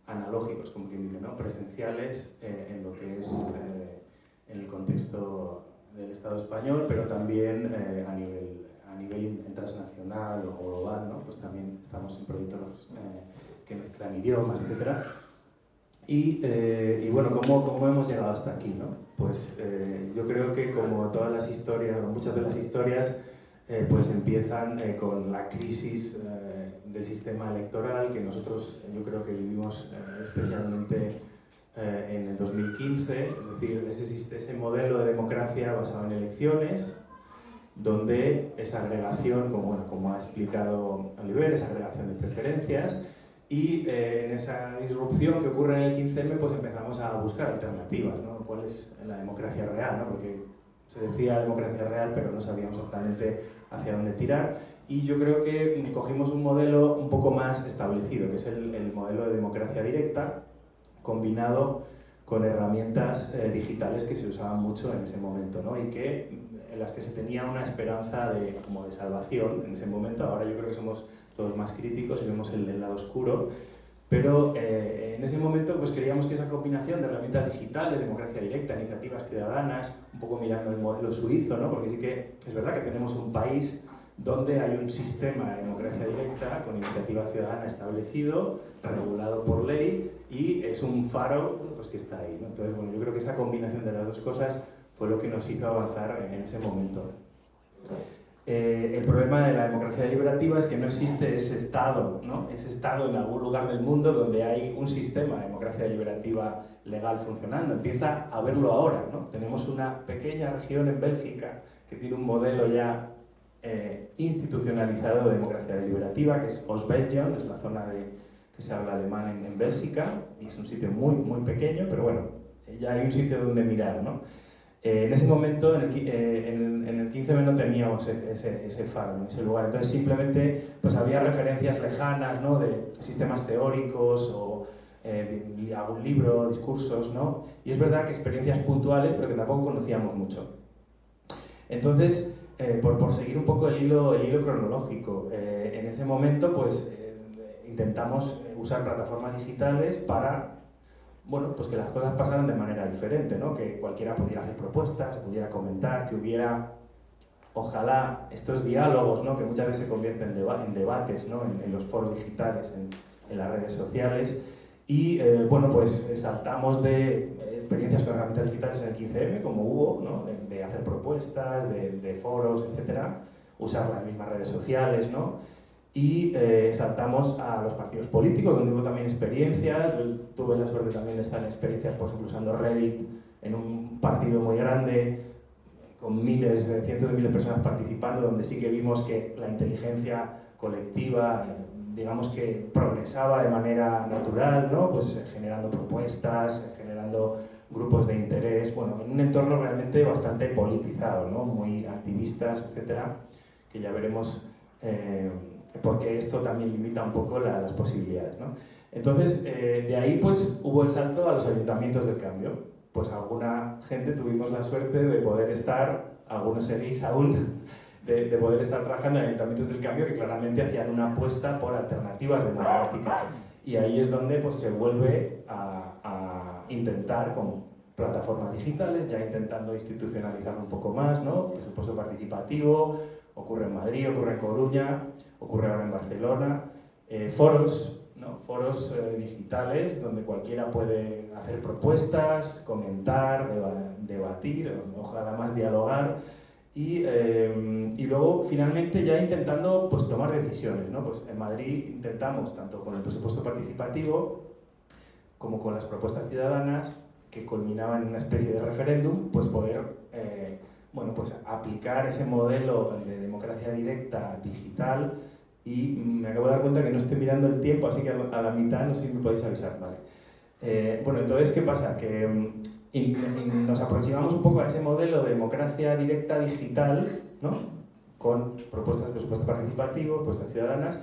analógicos, como quien dice, ¿no? presenciales eh, en lo que es eh, en el contexto del Estado español, pero también eh, a nivel a nivel transnacional o global, ¿no? pues también estamos en proyectos eh, que mezclan idiomas, etcétera. Y, eh, y, bueno, ¿cómo, ¿cómo, hemos llegado hasta aquí? ¿no? Pues eh, yo creo que como todas las historias, muchas de las historias, eh, pues empiezan eh, con la crisis eh, del sistema electoral que nosotros yo creo que vivimos especialmente en el 2015, es decir, ese, ese modelo de democracia basado en elecciones, donde esa agregación, como, bueno, como ha explicado Oliver, esa agregación de preferencias, y eh, en esa disrupción que ocurre en el 15M, pues empezamos a buscar alternativas, ¿no? ¿Cuál es la democracia real? ¿no? Porque se decía democracia real, pero no sabíamos exactamente hacia dónde tirar. Y yo creo que cogimos un modelo un poco más establecido, que es el, el modelo de democracia directa, combinado con herramientas eh, digitales que se usaban mucho en ese momento, ¿no? Y que las que se tenía una esperanza de, como de salvación en ese momento. Ahora yo creo que somos todos más críticos y vemos el, el lado oscuro. Pero eh, en ese momento pues queríamos que esa combinación de herramientas digitales, democracia directa, iniciativas ciudadanas, un poco mirando el modelo suizo, ¿no? porque sí que es verdad que tenemos un país donde hay un sistema de democracia directa con iniciativa ciudadana establecido, regulado por ley y es un faro pues, que está ahí. ¿no? Entonces, bueno, yo creo que esa combinación de las dos cosas fue lo que nos hizo avanzar en ese momento. Eh, el problema de la democracia deliberativa es que no existe ese Estado, ¿no? ese Estado en algún lugar del mundo donde hay un sistema de democracia deliberativa legal funcionando. Empieza a verlo ahora. ¿no? Tenemos una pequeña región en Bélgica que tiene un modelo ya eh, institucionalizado de democracia deliberativa, que es Ostbelgien, es la zona de, que se habla alemán en, en, Bélgica, y es un sitio muy, muy pequeño, pero bueno, ya hay un sitio donde mirar. ¿no? Eh, en ese momento, en el, eh, en, en el 15M no teníamos ese, ese faro, ese lugar. Entonces simplemente pues, había referencias lejanas ¿no? de sistemas teóricos o eh, algún libro, discursos, ¿no? Y es verdad que experiencias puntuales, pero que tampoco conocíamos mucho. Entonces, eh, por, por, seguir un poco el hilo, el hilo cronológico, eh, en ese momento pues intentamos usar plataformas digitales para bueno, pues que las cosas pasaran de manera diferente, ¿no? que cualquiera pudiera hacer propuestas, pudiera comentar, que hubiera, ojalá, estos diálogos ¿no? que muchas veces se convierten en, deba en debates ¿no? en, los foros digitales, en, las redes sociales, Y eh, bueno, pues saltamos de experiencias con herramientas digitales en el 15M, como hubo, ¿no? de, hacer propuestas, de, de, foros, etcétera, usar las mismas redes sociales, ¿no? Y eh, saltamos a los partidos políticos, donde hubo también experiencias. tuve la suerte también de estar en experiencias, por ejemplo, usando Reddit en un partido muy grande, con miles, cientos de miles de personas participando, donde sí que vimos que la inteligencia colectiva digamos que progresaba de manera natural, ¿no? pues eh, generando propuestas, eh, generando grupos de interés, bueno, en un entorno realmente bastante politizado, ¿no? muy activistas, etcétera, que ya veremos eh, porque esto también limita un poco las posibilidades. ¿no? Entonces, de ahí pues hubo el salto a los ayuntamientos del cambio. Pues alguna gente tuvimos la suerte de poder estar, algunos seguís aún, (laughs) de, poder estar trabajando en ayuntamientos del cambio que claramente hacían una apuesta por alternativas democráticas. Y ahí es donde pues, se vuelve a, a intentar con plataformas digitales, ya intentando institucionalizar un poco más, ¿no? presupuesto participativo, ocurre en Madrid, ocurre en Coruña, ocurre ahora en Barcelona, eh, foros, ¿no? foros eh, digitales donde cualquiera puede hacer propuestas, comentar, debatir, ojalá más dialogar, y, eh, y, luego finalmente ya intentando pues, tomar decisiones. ¿no? Pues en Madrid intentamos, tanto con el presupuesto participativo como con las propuestas ciudadanas, que culminaban en una especie de referéndum, pues poder eh, bueno, pues aplicar ese modelo de democracia directa digital y me acabo de dar cuenta que no estoy mirando el tiempo, así que a la mitad no sé si me podéis avisar. Vale. Eh, bueno, entonces, ¿qué pasa? Que y, nos aproximamos un poco a ese modelo de democracia directa digital, ¿no? con propuestas de presupuesto participativo, propuestas ciudadanas,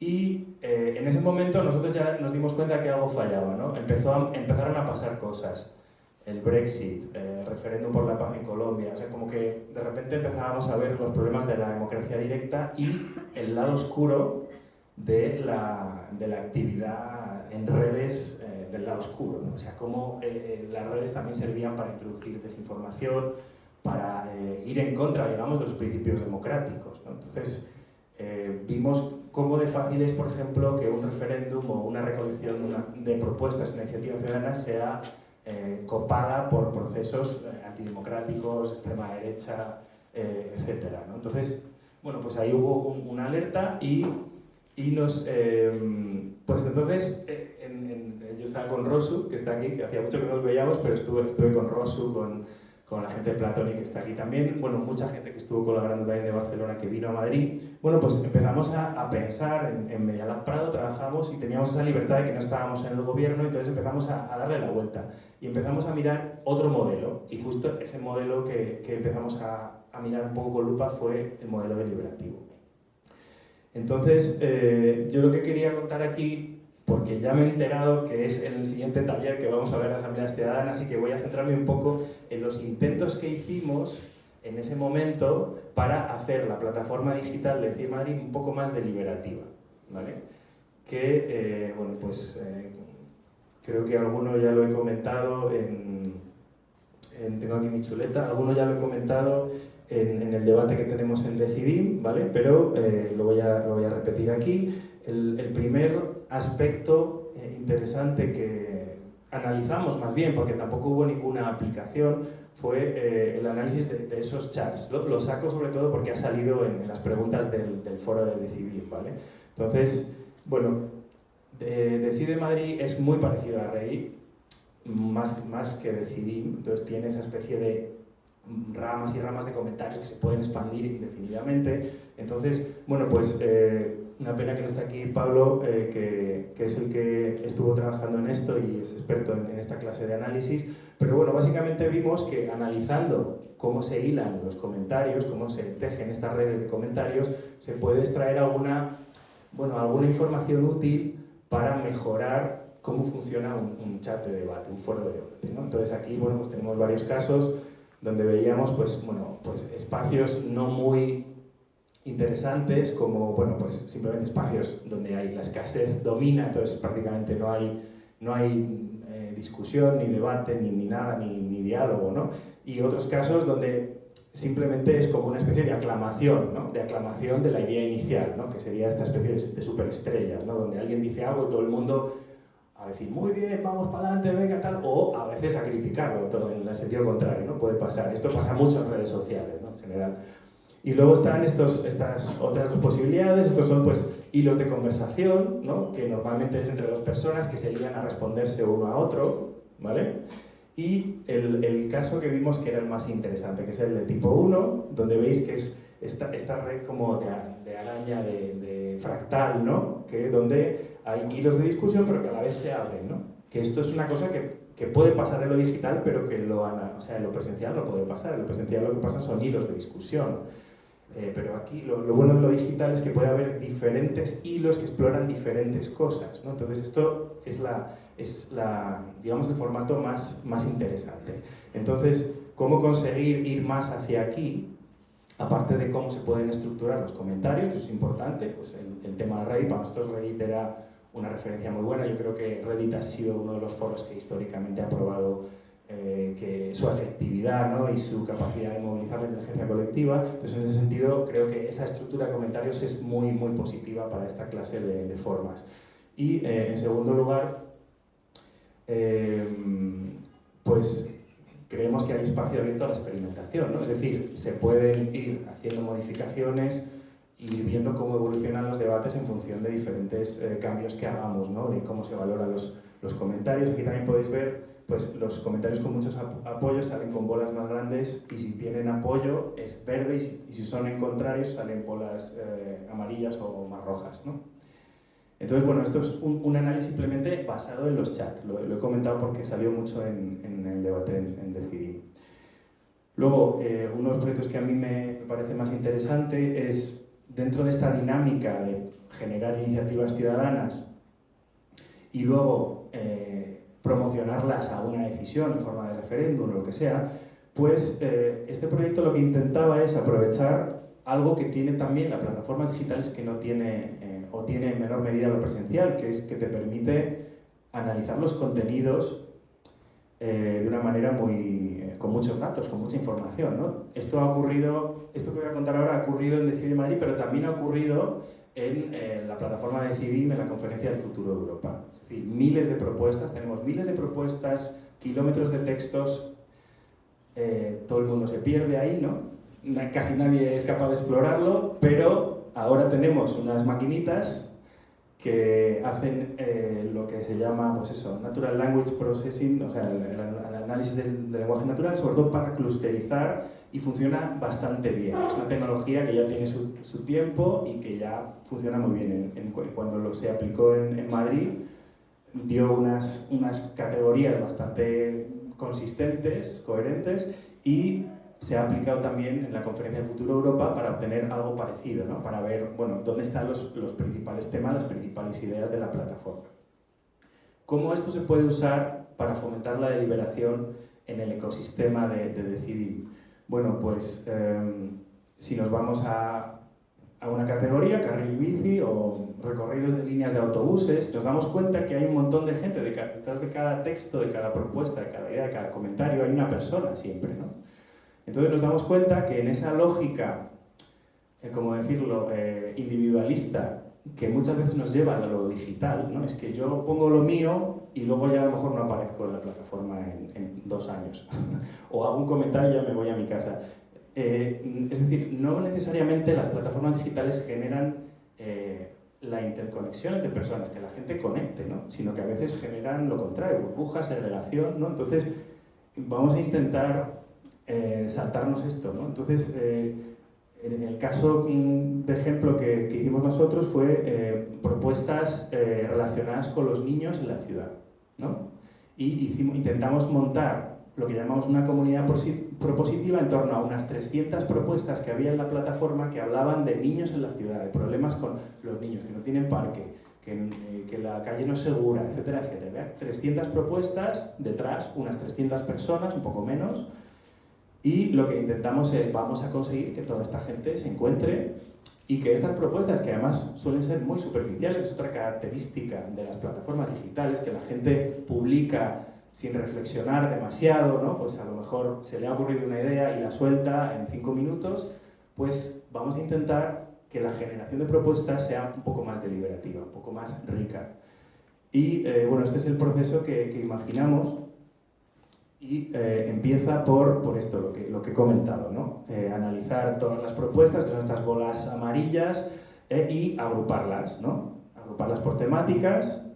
y eh, en ese momento nosotros ya nos dimos cuenta que algo fallaba, ¿no? Empezó empezaron a pasar cosas, el Brexit, el referéndum por la paz en Colombia, o sea, como que de repente empezábamos a ver los problemas de la democracia directa y el lado oscuro de la, de la actividad en redes eh, del lado oscuro, ¿no? o sea, cómo eh, las redes también servían para introducir desinformación, para eh, ir en contra, digamos, de los principios democráticos. ¿no? Entonces, vimos cómo de fácil es, por ejemplo, que un referéndum o una recolección de propuestas, una iniciativa ciudadana, sea copada por procesos antidemocráticos, extrema derecha, etc. ¿no? Entonces, bueno, pues ahí hubo una alerta y y nos, em, pues entonces, eh, yo estaba con Rosu, que está aquí, que hacía mucho que no nos veíamos, pero estuve, estuve con Rosu, con, con la gente de Platonic que está aquí también, bueno, mucha gente que estuvo colaborando también de Barcelona que vino a Madrid. Bueno, pues empezamos a, a pensar en, en Medialab Prado, trabajamos y teníamos esa libertad de que no estábamos en el gobierno, entonces empezamos a, a, darle la vuelta y empezamos a mirar otro modelo y justo ese modelo que, que empezamos a, a mirar un poco con lupa fue el modelo deliberativo. Entonces, eh, yo lo que quería contar aquí, porque ya me he enterado que es en el siguiente taller que vamos a ver las asambleas ciudadanas y que voy a centrarme un poco en los intentos que hicimos en ese momento para hacer la plataforma digital de CIE Madrid un poco más deliberativa. ¿vale? Que, eh, bueno, pues eh, creo que alguno ya lo he comentado en, en, tengo aquí mi chuleta, alguno ya lo he comentado en, el debate que tenemos en Decidim, ¿vale? pero eh, lo, voy a, lo, voy a, repetir aquí. El, el primer aspecto eh, interesante que analizamos más bien, porque tampoco hubo ninguna aplicación, fue eh, el análisis de, esos chats. Lo, lo, saco sobre todo porque ha salido en, en las preguntas del, del, foro de Decidim. ¿vale? Entonces, bueno, de, Decide Madrid es muy parecido a Rey, más, más que Decidim, entonces tiene esa especie de ramas y ramas de comentarios que se pueden expandir indefinidamente. Entonces, bueno, pues eh, una pena que no esté aquí Pablo, eh, que, que, es el que estuvo trabajando en esto y es experto en, en, esta clase de análisis, pero bueno, básicamente vimos que analizando cómo se hilan los comentarios, cómo se tejen estas redes de comentarios, se puede extraer alguna, bueno, alguna información útil para mejorar cómo funciona un, un chat de debate, un foro de debate. ¿no? Entonces aquí, bueno, pues tenemos varios casos, donde veíamos pues, bueno, pues espacios no muy interesantes como bueno, pues simplemente espacios donde hay la escasez domina, entonces prácticamente no hay, no hay eh, discusión, ni debate, ni, ni nada, ni, ni, diálogo, ¿no? Y otros casos donde simplemente es como una especie de aclamación, ¿no? De aclamación de la idea inicial, ¿no? Que sería esta especie de, superestrellas, ¿no? Donde alguien dice algo y todo el mundo a decir, muy bien, vamos para adelante, venga, tal, o a veces a criticarlo, todo en el sentido contrario, ¿no? Puede pasar. Esto pasa mucho en redes sociales, ¿no? En general. Y luego están estos, estas otras dos posibilidades, estos son pues hilos de conversación, ¿no? que normalmente es entre dos personas que se lían a responderse uno a otro, ¿vale? Y el, el, caso que vimos que era el más interesante, que es el de tipo 1, donde veis que es esta, esta red como de, de araña, de, de, fractal, ¿no? Que donde hay hilos de discusión pero que a la vez se abren, ¿no? Que esto es una cosa que, que puede pasar en lo digital pero que lo, o sea, en lo presencial no puede pasar, en lo presencial lo que pasa son hilos de discusión. Eh, pero aquí lo, lo, bueno de lo digital es que puede haber diferentes hilos que exploran diferentes cosas. ¿no? Entonces esto es, la, es la, digamos, el formato más, más interesante. Entonces, ¿cómo conseguir ir más hacia aquí? Aparte de cómo se pueden estructurar los comentarios, eso es importante, pues el, el tema de Reddit, para nosotros Reddit era una referencia muy buena. Yo creo que Reddit ha sido uno de los foros que históricamente ha probado eh, que su efectividad ¿no? y su capacidad de movilizar la inteligencia colectiva. Entonces, en ese sentido, creo que esa estructura de comentarios es muy, muy positiva para esta clase de, de formas. Y, eh, en segundo lugar, eh, pues creemos que hay espacio abierto a la experimentación, ¿no? es decir, se pueden ir haciendo modificaciones y viendo cómo evolucionan los debates en función de diferentes eh, cambios que hagamos, ¿no? de cómo se valoran los, los comentarios. Aquí también podéis ver pues los comentarios con muchos apoyos salen con bolas más grandes y si tienen apoyo es verde y si, son en contrario salen bolas eh, amarillas o más rojas. ¿no? Entonces, bueno, esto es un, un, análisis simplemente basado en los chats. Lo, he comentado porque salió mucho en, en el debate en, en Decidir. Luego, eh, uno de los proyectos que a mí me parece más interesante es, dentro de esta dinámica de generar iniciativas ciudadanas y luego eh, promocionarlas a una decisión en forma de referéndum o lo que sea, pues eh, este proyecto lo que intentaba es aprovechar algo que tiene también las plataformas digitales que no tiene eh, o tiene en menor medida lo presencial, que es que te permite analizar los contenidos eh, de una manera muy, con muchos datos, con mucha información. ¿no? Esto ha ocurrido, esto que voy a contar ahora ha ocurrido en Decidir Madrid, pero también ha ocurrido en la plataforma de Decidim en la Conferencia del Futuro de Europa. Decir, miles de propuestas, tenemos miles de propuestas, kilómetros de textos, eh, todo el mundo se pierde ahí, ¿no? Casi nadie es capaz de explorarlo, pero ahora tenemos unas maquinitas que hacen eh, lo que se llama, pues eso, Natural Language Processing, o sea, el, el, el análisis del, del, lenguaje natural, sobre todo para clusterizar y funciona bastante bien. Es una tecnología que ya tiene su, su tiempo y que ya funciona muy bien. En, en, cuando lo, se aplicó en, en Madrid, dio unas, unas categorías bastante consistentes, coherentes y se ha aplicado también en la Conferencia del Futuro Europa para obtener algo parecido, ¿no? para ver bueno, dónde están los, los, principales temas, las principales ideas de la plataforma. ¿Cómo esto se puede usar para fomentar la deliberación en el ecosistema de, de decidir? Bueno, pues eh, si nos vamos a, a una categoría, carril bici o recorridos de líneas de autobuses, nos damos cuenta que hay un montón de gente detrás de cada texto, de cada propuesta, de cada idea, de cada comentario, hay una persona siempre, ¿no? Entonces nos damos cuenta que en esa lógica, eh, como decirlo, eh, individualista, que muchas veces nos lleva a lo digital, ¿no? es que yo pongo lo mío y luego ya a lo mejor no aparezco en la plataforma en, en dos años. (laughs) o hago un comentario y ya me voy a mi casa. Eh, es decir, no necesariamente las plataformas digitales generan eh, la interconexión entre personas, que la gente conecte, ¿no? sino que a veces generan lo contrario, burbujas, segregación. ¿no? Entonces, vamos a intentar eh, saltarnos esto. ¿no? Entonces, en el caso mm, de ejemplo que, que hicimos nosotros fue propuestas relacionadas con los niños en la ciudad. ¿no? Y intentamos montar lo que llamamos una comunidad propositiva en torno a unas 300 propuestas que había en la plataforma que hablaban de niños en la ciudad, de problemas con los niños, que no tienen parque, que, eh, que la calle no es segura, etcétera, etcétera. 300 propuestas, detrás unas 300 personas, un poco menos, y lo que intentamos es, vamos a conseguir que toda esta gente se encuentre y que estas propuestas, que además suelen ser muy superficiales, es otra característica de las plataformas digitales, que la gente publica sin reflexionar demasiado, ¿no? pues a lo mejor se le ha ocurrido una idea y la suelta en cinco minutos, pues vamos a intentar que la generación de propuestas sea un poco más deliberativa, un poco más rica. Y eh, bueno, este es el proceso que, imaginamos y eh, empieza por, por esto, lo que, lo que he comentado, ¿no? Eh, analizar todas las propuestas, que son estas bolas amarillas, y agruparlas, ¿no? agruparlas por temáticas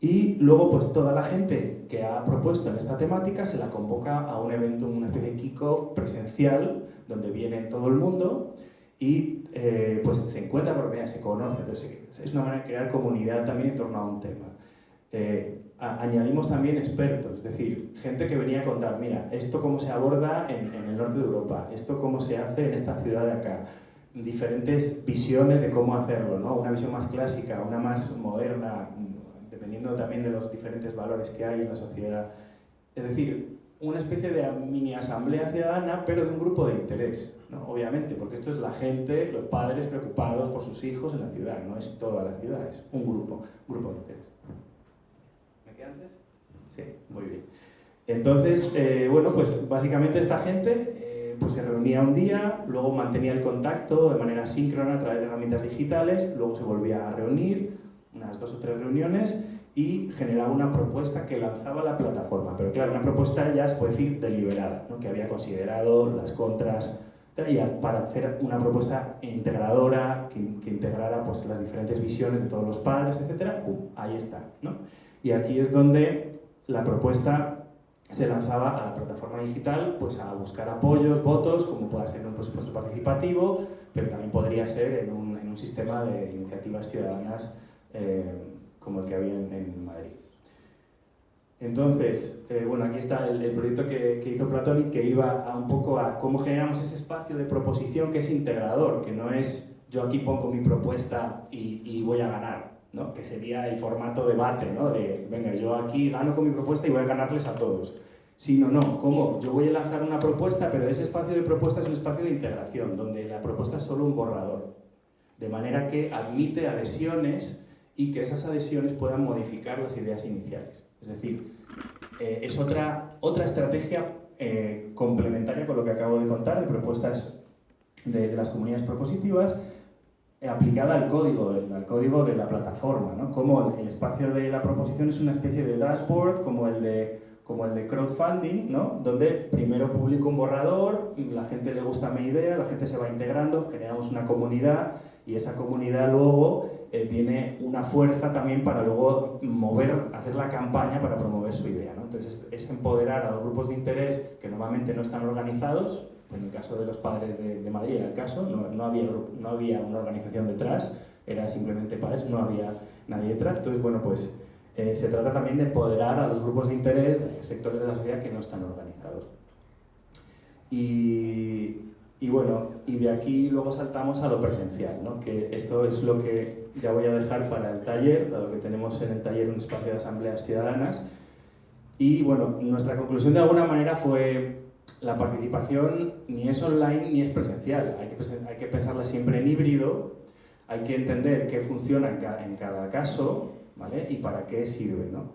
y luego pues toda la gente que ha propuesto en esta temática se la convoca a un evento, una especie de kick-off presencial donde viene todo el mundo y eh, pues se encuentra por primera se conoce. Entonces es una manera de crear comunidad también en torno a un tema. Eh, añadimos también expertos, es decir, gente que venía a contar, mira, esto cómo se aborda en, en el norte de Europa, esto cómo se hace en esta ciudad de acá, diferentes visiones de cómo hacerlo, ¿no? una visión más clásica, una más moderna, dependiendo también de los diferentes valores que hay en la sociedad. Es decir, una especie de mini asamblea ciudadana, pero de un grupo de interés, ¿no? obviamente, porque esto es la gente, los padres preocupados por sus hijos en la ciudad, no es toda la ciudad, es un grupo, grupo de interés. ¿Me queda antes? Sí, muy bien. Entonces, eh, bueno, pues básicamente esta gente pues se reunía un día, luego mantenía el contacto de manera síncrona a través de herramientas digitales, luego se volvía a reunir, unas dos o tres reuniones, y generaba una propuesta que lanzaba la plataforma. Pero claro, una propuesta ya se puede decir deliberada, ¿no? que había considerado las contras, para hacer una propuesta integradora, que, que, integrara pues, las diferentes visiones de todos los padres, etc. ahí está. ¿no? Y aquí es donde la propuesta se lanzaba a la plataforma digital pues a buscar apoyos, votos, como pueda ser en un presupuesto participativo, pero también podría ser en un, en un sistema de iniciativas ciudadanas eh, como el que había en, Madrid. Entonces, eh, bueno, aquí está el, proyecto que, que, hizo Platón y que iba a un poco a cómo generamos ese espacio de proposición que es integrador, que no es yo aquí pongo mi propuesta y, y voy a ganar, ¿no? que sería el formato debate, ¿no? de venga, yo aquí gano con mi propuesta y voy a ganarles a todos. Sino no, ¿cómo? Yo voy a lanzar una propuesta, pero ese espacio de propuesta es un espacio de integración, donde la propuesta es solo un borrador. De manera que admite adhesiones y que esas adhesiones puedan modificar las ideas iniciales. Es decir, eh, es otra, otra estrategia eh, complementaria con lo que acabo de contar, de propuestas de, de las comunidades propositivas, aplicada al código, al código de la plataforma, ¿no? Como el espacio de la proposición es una especie de dashboard, como el de, como el de crowdfunding, ¿no? Donde primero publico un borrador, la gente le gusta mi idea, la gente se va integrando, generamos una comunidad y esa comunidad luego eh, tiene una fuerza también para luego mover, hacer la campaña para promover su idea, ¿no? Entonces es empoderar a los grupos de interés que normalmente no están organizados, en el caso de los padres de, Madrid era el caso, no, había, no había una organización detrás, era simplemente padres, no había nadie detrás. Entonces, bueno, pues eh, se trata también de empoderar a los grupos de interés, sectores de la sociedad que no están organizados. Y, y, bueno, y de aquí luego saltamos a lo presencial, ¿no? que esto es lo que ya voy a dejar para el taller, dado que tenemos en el taller un espacio de asambleas ciudadanas. Y bueno, nuestra conclusión de alguna manera fue la participación ni es online ni es presencial. Hay que, hay que pensarla siempre en híbrido, hay que entender qué funciona en cada, en cada caso ¿vale? y para qué sirve. ¿no?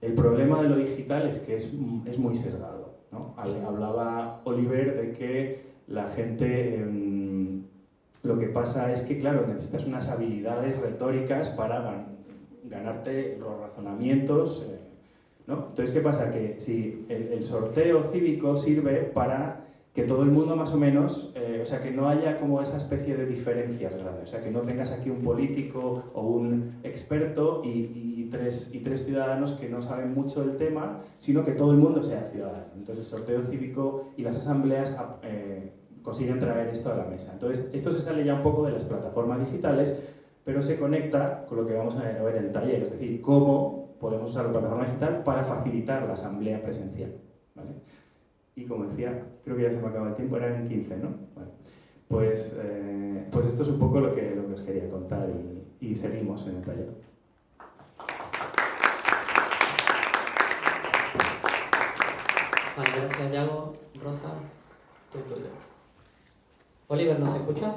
El problema de lo digital es que es, es muy sesgado. ¿no? Hablaba Oliver de que la gente... Em, lo que pasa es que, claro, necesitas unas habilidades retóricas para ganarte los razonamientos, eh, entonces, ¿qué pasa? Que si el, sorteo cívico sirve para que todo el mundo más o menos, eh, o sea, que no haya como esa especie de diferencias grandes, o sea, que no tengas aquí un político o un experto y, tres, y tres ciudadanos que no saben mucho del tema, sino que todo el mundo sea ciudadano. Entonces, el sorteo cívico y las asambleas eh, consiguen traer esto a la mesa. Entonces, esto se sale ya un poco de las plataformas digitales, pero se conecta con lo que vamos a ver en el taller, es decir, cómo podemos usar la plataforma digital para facilitar la asamblea presencial. ¿vale? Y como decía, creo que ya se me acaba el tiempo, eran en 15, ¿no? Pues, eh, pues esto es un poco lo que, lo que os quería contar y, y seguimos en el taller. Vale, gracias Yago, Rosa, tú, Oliver, ¿nos escuchas?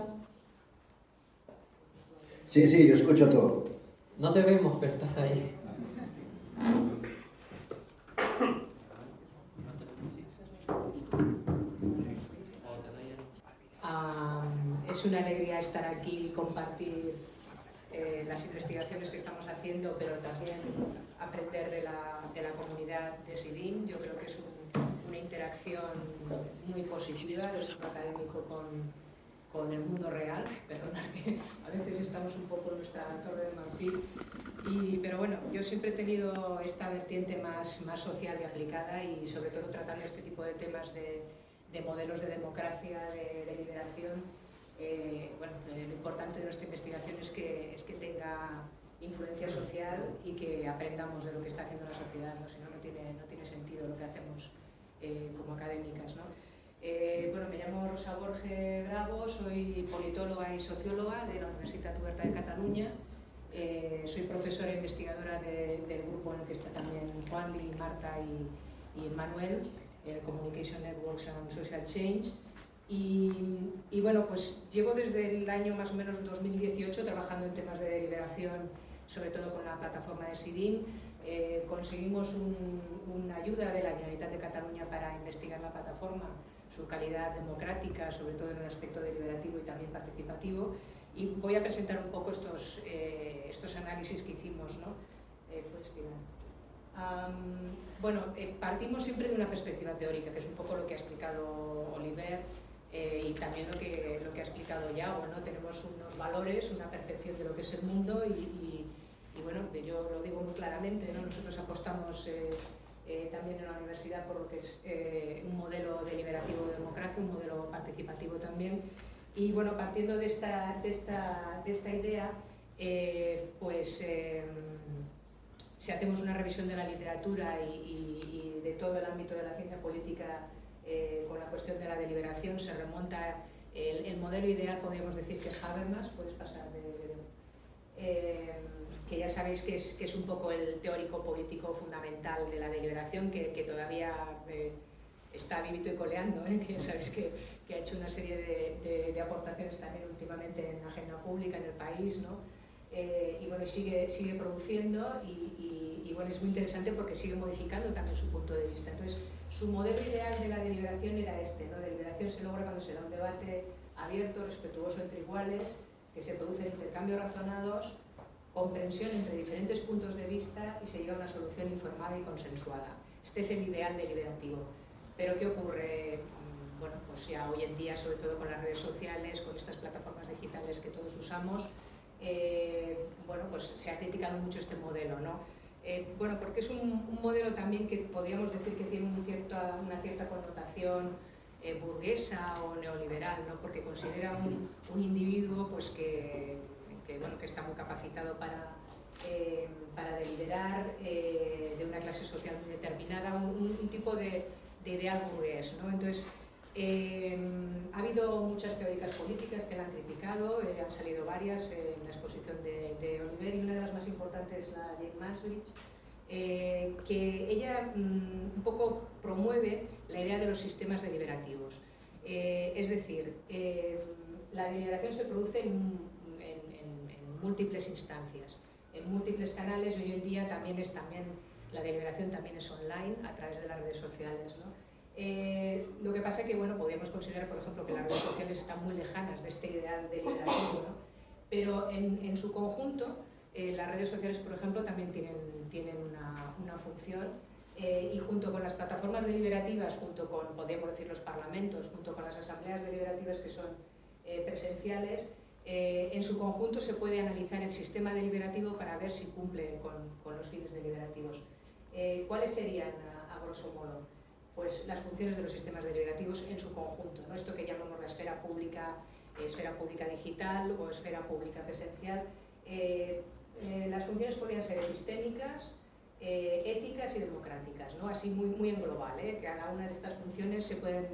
Sí, sí, yo escucho todo. No te vemos, pero estás ahí (laughs) es una alegría estar aquí y compartir eh, las investigaciones que estamos haciendo, pero también aprender de la, de la comunidad de SIDIM. Yo creo que es una interacción muy positiva del centro académico con, con el mundo real, (laughs) perdona que a veces estamos un poco en nuestra torre de marfil, y, pero bueno, yo siempre he tenido esta vertiente más, más social y aplicada y sobre todo tratando este tipo de temas de, de modelos de democracia, de, de liberación, eh, bueno, lo importante de nuestra investigación es que, es que tenga influencia social y que aprendamos de lo que está haciendo la sociedad, ¿no? si no, no tiene, no tiene sentido lo que hacemos eh, como académicas. ¿no? Eh, bueno, me llamo Rosa Borge Bravo, soy politóloga y socióloga de la Universitat Oberta de Cataluña. Soy profesora e investigadora de, del grupo en el que está también Juan, Marta y, y Manuel, el Communication Networks and Social Change. Y, y, bueno, pues llevo desde el año más o menos 2018 trabajando en temas de deliberación, sobre todo con la plataforma de SIDIN. Eh, conseguimos un, una ayuda de la Generalitat de Cataluña para investigar la plataforma su calidad democrática, sobre todo en el aspecto deliberativo y también participativo. Y voy a presentar un poco estos, eh, estos análisis que hicimos. ¿no? Eh, pues, um, bueno, eh, partimos siempre de una perspectiva teórica, que es un poco lo que ha explicado Oliver eh, y también lo que, lo que ha explicado Yago. ¿no? Tenemos unos valores, una percepción de lo que es el mundo y, y, y bueno, yo lo digo muy claramente, ¿no? nosotros apostamos eh, eh, también en la universidad por lo que es eh, un modelo deliberativo de democracia, un modelo participativo también. Y bueno, partiendo de esta, de esta, de esta idea, eh, pues eh, si hacemos una revisión de la literatura y, y, y de todo el ámbito de la ciencia política eh, con la cuestión de la deliberación, se remonta el, el modelo ideal, podríamos decir que es Habermas, puedes pasar de... de, de eh, que ya sabéis que es, que es un poco el teórico político fundamental de la deliberación, que, que todavía eh, está vivito y coleando, ¿eh? que ya sabéis que, que, ha hecho una serie de, de, aportaciones también últimamente en agenda pública en el país, ¿no? Eh, y bueno, sigue, sigue produciendo y, bueno, es muy interesante porque sigue modificando también su punto de vista. Entonces, su modelo ideal de la deliberación era este, ¿no? Deliberación se logra cuando se da un debate abierto, respetuoso entre iguales, que se producen intercambios razonados, comprensión entre diferentes puntos de vista y se llega a una solución informada y consensuada. Este es el ideal deliberativo. Pero ¿qué ocurre? Mm, bueno, pues ya hoy en día, sobre todo con las redes sociales, con estas plataformas digitales que todos usamos, eh, bueno, pues se ha criticado mucho este modelo, ¿no? Eh, bueno, porque es un, un, modelo también que podríamos decir que tiene un cierta, una cierta connotación eh, burguesa o neoliberal, ¿no? porque considera un, un individuo pues, que, que, bueno, que está muy capacitado para, eh, para deliberar eh, de una clase social determinada, un, un tipo de, de, ideal burgués. ¿no? Entonces, eh, ha habido muchas teóricas políticas que la han criticado, han salido varias la exposición de, de, Oliver y una de las más importantes es la Jane Mansbridge, eh, que ella mmm, un poco promueve la idea de los sistemas deliberativos. Eh, es decir, la deliberación se produce en múltiples instancias, en múltiples canales hoy en día también es también, la deliberación también es online a través de las redes sociales. ¿no? Eh, lo que pasa es que bueno, podríamos considerar, por ejemplo, que las redes sociales están muy lejanas de este ideal deliberativo, ¿no? Pero en, en, su conjunto eh, las redes sociales, por ejemplo, también tienen, tienen una, una función eh, y junto con las plataformas deliberativas, junto con, podríamos decir, los parlamentos, junto con las asambleas deliberativas que son eh, presenciales, eh, en su conjunto se puede analizar el sistema deliberativo para ver si cumple con, con los fines deliberativos. Eh, ¿Cuáles serían, a, a, grosso modo? Pues las funciones de los sistemas deliberativos en su conjunto, ¿no? esto que llamamos la esfera pública, esfera pública digital o esfera pública presencial. Eh, eh, las funciones podrían ser epistémicas, éticas y democráticas, ¿no? así muy, muy en global, cada una de estas funciones se pueden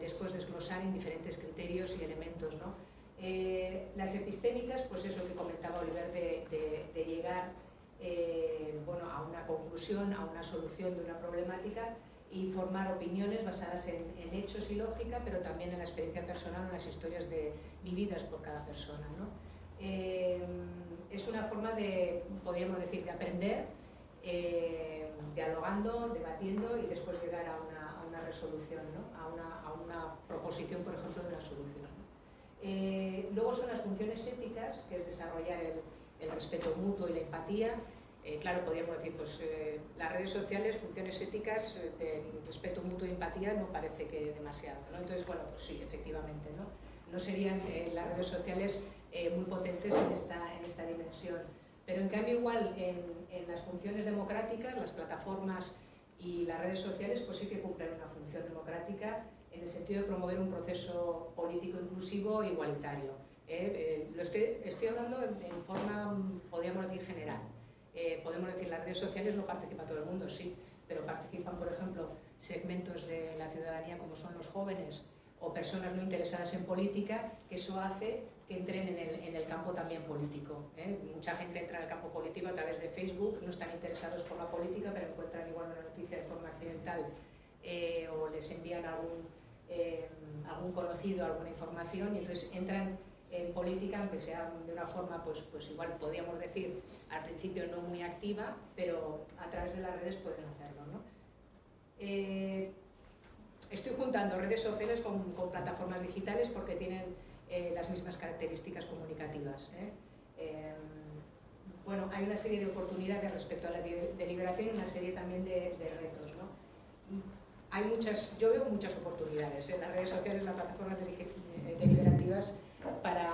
después desglosar en diferentes criterios y elementos. ¿no? Eh, las epistémicas, pues eso que comentaba Oliver, de, de, de llegar eh, bueno, a una conclusión, a una solución de una problemática y formar opiniones basadas en, en, hechos y lógica, pero también en la experiencia personal, en las historias de, vividas por cada persona. ¿no? Eh, es una forma de, podríamos decir, de aprender, eh, dialogando, debatiendo y después llegar a una, a una resolución, ¿no? a, una, a una proposición, por ejemplo, de una solución. Eh, luego son las funciones éticas, que es desarrollar el, el respeto mutuo y la empatía. Eh, claro, podríamos decir, pues eh, las redes sociales, funciones éticas, eh, de respeto mutuo y empatía, no parece que demasiado. ¿no? Entonces, bueno, pues sí, efectivamente, ¿no? No serían las redes sociales muy potentes en esta, en esta dimensión. Pero en cambio, igual, en, las funciones democráticas, las plataformas y las redes sociales, pues sí que cumplen una función democrática en el sentido de promover un proceso político inclusivo e igualitario. Lo estoy, hablando en, forma, podríamos decir, general. Eh, podemos decir, las redes sociales no participa todo el mundo, sí, pero participan, por ejemplo, segmentos de la ciudadanía como son los jóvenes o personas no interesadas en política, que eso hace que entren en el, en el campo también político. ¿eh? Mucha gente entra en el campo político a través de Facebook, no están interesados por la política, pero encuentran igual una noticia de forma accidental eh, o les envían algún, eh, algún conocido alguna información y entonces entran en política, aunque sea de una forma, pues, pues igual podríamos decir, al principio no muy activa, pero a través de las redes pueden hacerlo. ¿no? Eh, estoy juntando redes sociales con, con, plataformas digitales porque tienen eh, las mismas características comunicativas. ¿eh? Eh, bueno, hay una serie de oportunidades respecto a la deliberación y una serie también de, de retos. ¿no? Hay muchas, yo veo muchas oportunidades en las redes sociales, las plataformas deliberativas para,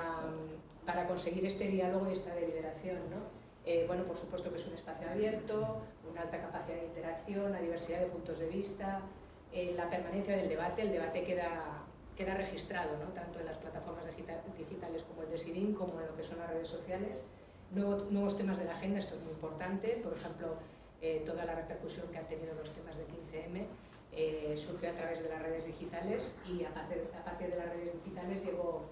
para conseguir este diálogo y esta deliberación. ¿no? Eh, bueno, por supuesto que es un espacio abierto, una alta capacidad de interacción, la diversidad de puntos de vista, eh, la permanencia del debate, el debate queda, queda registrado, ¿no? tanto en las plataformas digital, digitales como el de SIDIN, como en lo que son las redes sociales. Nuevo, nuevos temas de la agenda, esto es muy importante, por ejemplo, eh, toda la repercusión que han tenido los temas de 15M eh, surgió a través de las redes digitales y a partir, a partir de las redes digitales llegó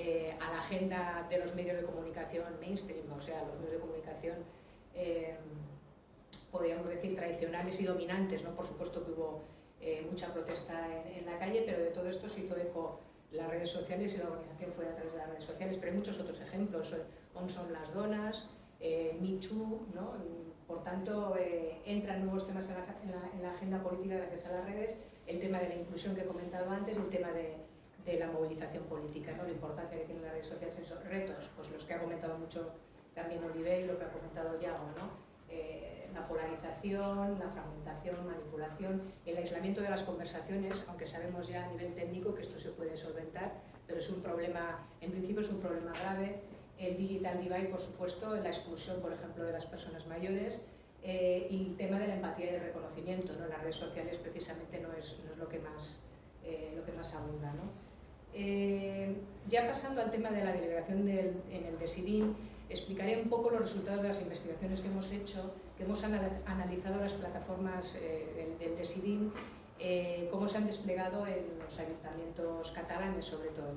eh, a la agenda de los medios de comunicación mainstream, o sea, los medios de comunicación, eh, podríamos decir, tradicionales y dominantes. ¿no? Por supuesto que hubo eh, mucha protesta en, la calle, pero de todo esto se hizo eco las redes sociales y la organización fue a través de las redes sociales, pero hay muchos otros ejemplos. On son las donas, Too, ¿no? por tanto, entran nuevos temas en la, en, la, en la agenda política gracias a las redes, el tema de la inclusión que he comentado antes, el tema de de la movilización política, ¿no? la importancia que tienen las redes sociales, esos retos, pues los que ha comentado mucho también Oliver y lo que ha comentado Yago, ¿no? Eh, la polarización, la fragmentación, manipulación, el aislamiento de las conversaciones, aunque sabemos ya a nivel técnico que esto se puede solventar, pero es un problema, en principio es un problema grave, el digital divide, por supuesto, la exclusión, por ejemplo, de las personas mayores, eh, y el tema de la empatía y el reconocimiento, ¿no? las redes sociales precisamente no es, no es lo, que más, eh, lo que más abunda. ¿no? Eh, ya pasando al tema de la deliberación del, en el DESIDIN, explicaré un poco los resultados de las investigaciones que hemos hecho, que hemos analizado las plataformas eh, del, del DESIDIN, eh, cómo se han desplegado en los ayuntamientos catalanes sobre todo.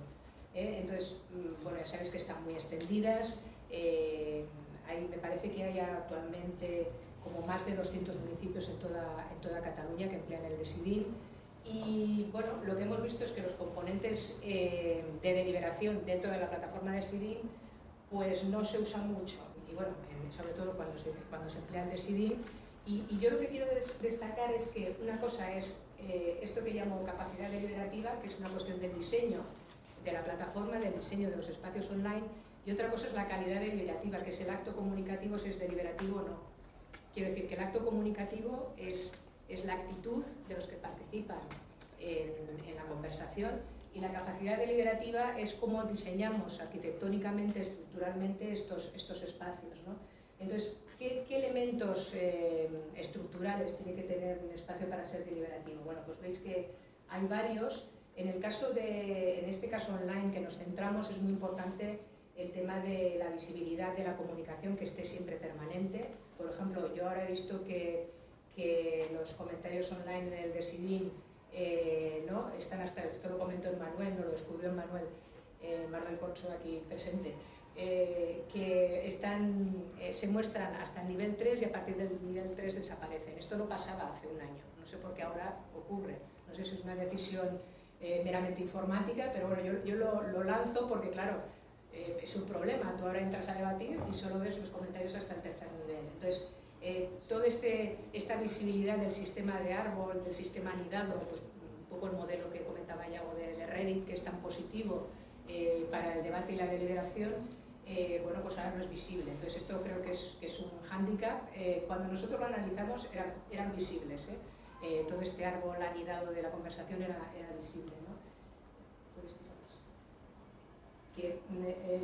Entonces, mm, bueno, ya sabéis que están muy extendidas, me parece que hay actualmente como más de 200 municipios en toda, en toda Cataluña que emplean el DESIDIN, y bueno, lo que hemos visto es que los componentes eh, de deliberación dentro de la plataforma de SIDIN pues no se usan mucho, y bueno, sobre todo cuando se, cuando se emplea el de SIDIN. Y, y, yo lo que quiero des destacar es que una cosa es eh, esto que llamo capacidad deliberativa, que es una cuestión del diseño de la plataforma, del diseño de los espacios online, y otra cosa es la calidad deliberativa, que es el acto comunicativo, si es deliberativo o no. Quiero decir que el acto comunicativo es es la actitud de los que participan en, en, la conversación y la capacidad deliberativa es cómo diseñamos arquitectónicamente, estructuralmente estos, estos espacios. ¿no? Entonces, ¿qué, qué elementos eh, estructurales tiene que tener un espacio para ser deliberativo? Bueno, pues veis que hay varios. En el caso de, en este caso online que nos centramos, es muy importante el tema de la visibilidad de la comunicación que esté siempre permanente. Por ejemplo, yo ahora he visto que que los comentarios online en el Decidim eh, ¿no? están hasta, esto lo comentó Manuel, no lo descubrió Manuel, eh, Manuel Corcho aquí presente, eh, que están, eh, se muestran hasta el nivel 3 y a partir del nivel 3 desaparecen. Esto no pasaba hace un año, no sé por qué ahora ocurre, no sé si es una decisión eh, meramente informática, pero bueno, yo, yo lo, lo, lanzo porque claro, eh, es un problema, tú ahora entras a debatir y solo ves los comentarios hasta el tercer nivel. Entonces, eh, toda este, esta visibilidad del sistema de árbol, del sistema anidado, pues un poco el modelo que comentaba Yago de, de Reddit, que es tan positivo, eh, para el debate y la deliberación, eh, bueno, pues ahora no es visible. Entonces esto creo que es, que es un hándicap. Eh, cuando nosotros lo analizamos eran, eran visibles, todo este árbol anidado de la conversación era, era visible. ¿no? Que,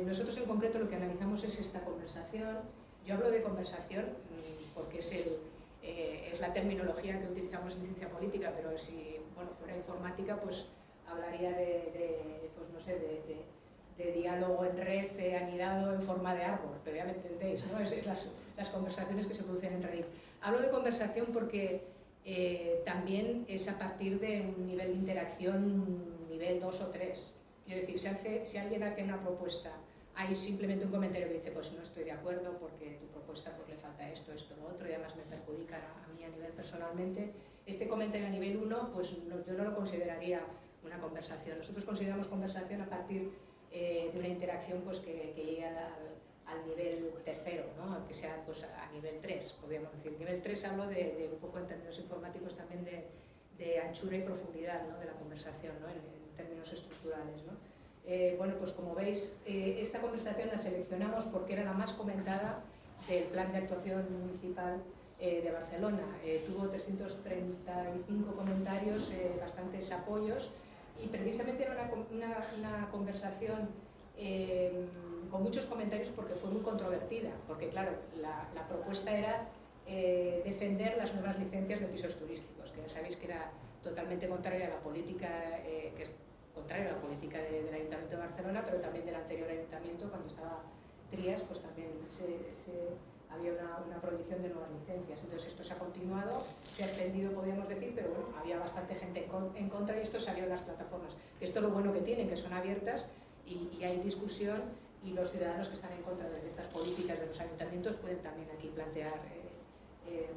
nosotros en concreto lo que analizamos es esta conversación. Yo hablo de conversación mm, porque es el, eh, es la terminología que utilizamos en ciencia política, pero si bueno, fuera informática, pues hablaría de, pues no sé, de, diálogo en red eh, anidado en forma de árbol, pero ya me entendéis, ¿no? Es, las, las, conversaciones que se producen en Reddit. Hablo de conversación porque eh, también es a partir de un nivel de interacción nivel 2 o 3. Quiero decir, si, hace, si alguien hace una propuesta hay simplemente un comentario que dice, pues no estoy de acuerdo porque tu propuesta pues, le falta esto, esto, lo otro, y además me perjudica a, mí a nivel personalmente. Este comentario a nivel 1, pues yo no lo consideraría una conversación. Nosotros consideramos conversación a partir eh, de una interacción pues, que, que llegue al, nivel tercero, ¿no? que sea pues, a nivel 3, podríamos decir. Nivel 3 hablo de, un poco en términos informáticos también de, anchura y profundidad ¿no? de la conversación, ¿no? en, en términos estructurales. ¿no? Eh, bueno, pues como veis, eh, esta conversación la seleccionamos porque era la más comentada del Plan de Actuación Municipal eh, de Barcelona. tuvo 335 comentarios, bastantes apoyos y precisamente era una, conversación con muchos comentarios porque fue muy controvertida, porque claro, la, propuesta era defender las nuevas licencias de pisos turísticos, que ya sabéis que era totalmente contraria a la política que contrario a la política del Ayuntamiento de Barcelona, pero también del anterior Ayuntamiento, cuando estaba Trías, pues también había una, prohibición de nuevas licencias. Entonces esto se ha continuado, se ha extendido, podríamos decir, pero bueno, había bastante gente en contra y esto salió en las plataformas. Esto es lo bueno que tienen, que son abiertas y, hay discusión y los ciudadanos que están en contra de estas políticas de los ayuntamientos pueden también aquí plantear eh, eh,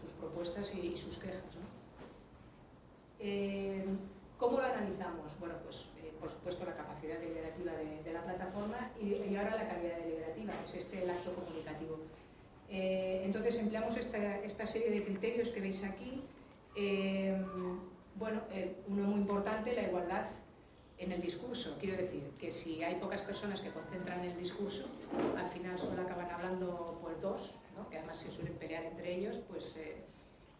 sus propuestas y, sus quejas. Eh, ¿Cómo lo analizamos? Bueno, pues eh, por supuesto la capacidad deliberativa de, la plataforma y, ahora la calidad deliberativa, es este el acto comunicativo. Eh, entonces empleamos esta, serie de criterios que veis aquí. Eh, bueno, uno muy importante, la igualdad en el discurso. Quiero decir que si hay pocas personas que concentran el discurso, al final solo acaban hablando pues dos, que además se suelen pelear entre ellos, pues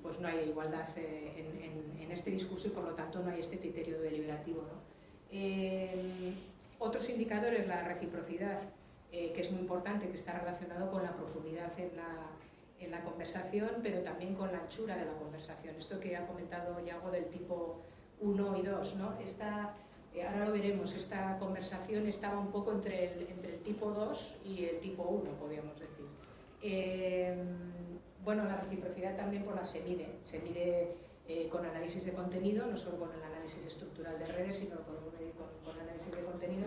pues no hay igualdad eh, en, este discurso y por lo tanto no hay este criterio deliberativo. Eh, otros indicadores, la reciprocidad, eh, que es muy importante, que está relacionado con la profundidad en la, conversación, pero también con la anchura de la conversación. Esto que ha comentado Yago del tipo 1 y 2, ¿no? Esta, ahora lo veremos, esta conversación estaba un poco entre el, entre el tipo 2 y el tipo 1, podríamos decir. Bueno, la reciprocidad también por la se mide. Se mide eh, con análisis de contenido, no solo con el análisis estructural de redes, sino con, análisis de contenido,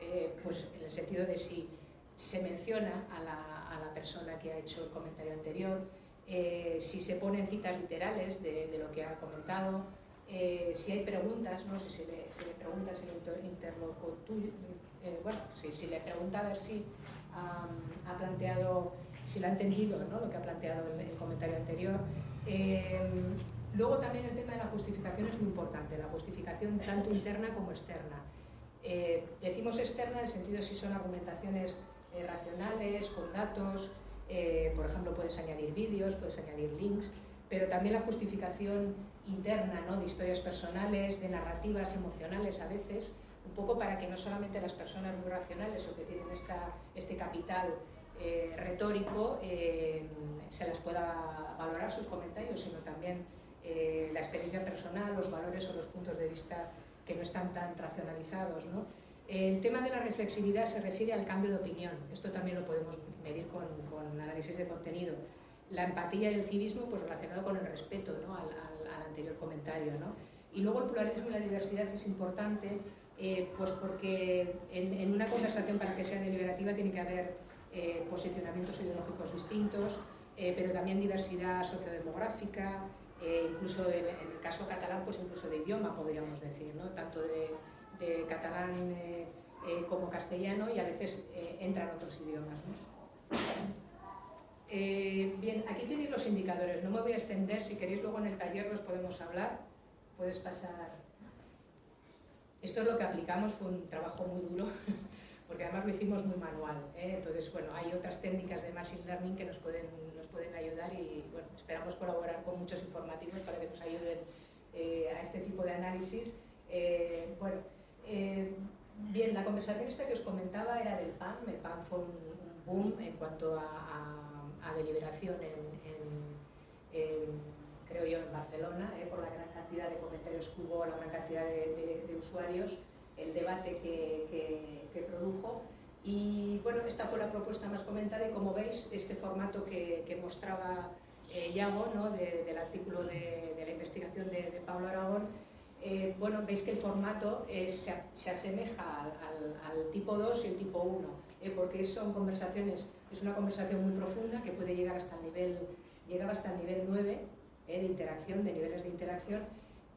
eh, pues en el sentido de si se menciona a la, a la persona que ha hecho el comentario anterior, eh, si se ponen citas literales de, lo que ha comentado, si hay preguntas, ¿no? si se le, se le pregunta si interlocutor, bueno, si, si, le pregunta a ver si ha planteado si lo ha entendido ¿no? lo que ha planteado el, el comentario anterior. Eh, luego también el tema de la justificación es muy importante, la justificación tanto interna como externa. Eh, decimos externa en el sentido de si son argumentaciones eh, racionales, con datos, por ejemplo puedes añadir vídeos, puedes añadir links, pero también la justificación interna ¿no? de historias personales, de narrativas emocionales a veces, un poco para que no solamente las personas muy racionales o que tienen esta, este capital eh, retórico eh, se las pueda valorar sus comentarios, sino también eh, la experiencia personal, los valores o los puntos de vista que no están tan racionalizados. El tema de la reflexividad se refiere al cambio de opinión, esto también lo podemos medir con, con análisis de contenido. La empatía y el civismo pues, relacionado con el respeto ¿no? al, anterior comentario. ¿no? Y luego el pluralismo y la diversidad es importante pues porque en, en, una conversación para que sea deliberativa tiene que haber eh, posicionamientos ideológicos distintos, eh, pero también diversidad sociodemográfica, eh, incluso en, el caso catalán, pues incluso de idioma podríamos decir, ¿no? tanto de, catalán como castellano y a veces entran otros idiomas. bien, aquí tenéis los indicadores, no me voy a extender, si queréis luego en el taller los podemos hablar, puedes pasar. Esto es lo que aplicamos, fue un trabajo muy duro, porque además lo hicimos muy manual. ¿eh? Entonces, bueno, hay otras técnicas de Machine Learning que nos pueden, nos pueden ayudar y esperamos colaborar con muchos informativos para que nos ayuden eh, a este tipo de análisis. Eh, bueno, bien, la conversación esta que os comentaba era del PAM. El PAM fue un, boom en cuanto a, deliberación en, creo yo, en Barcelona, por la gran cantidad de comentarios que hubo, la gran cantidad de usuarios el debate que, que, produjo. Y bueno, esta fue la propuesta más comentada y como veis, este formato que, que mostraba eh, Yago, ¿no? del artículo de, la investigación de, Pablo Aragón, eh, bueno, veis que el formato se, se, asemeja al, tipo 2 y el tipo 1, eh, porque son conversaciones, es una conversación muy profunda que puede llegar hasta el nivel, llegaba hasta el nivel 9 de interacción, de niveles de interacción,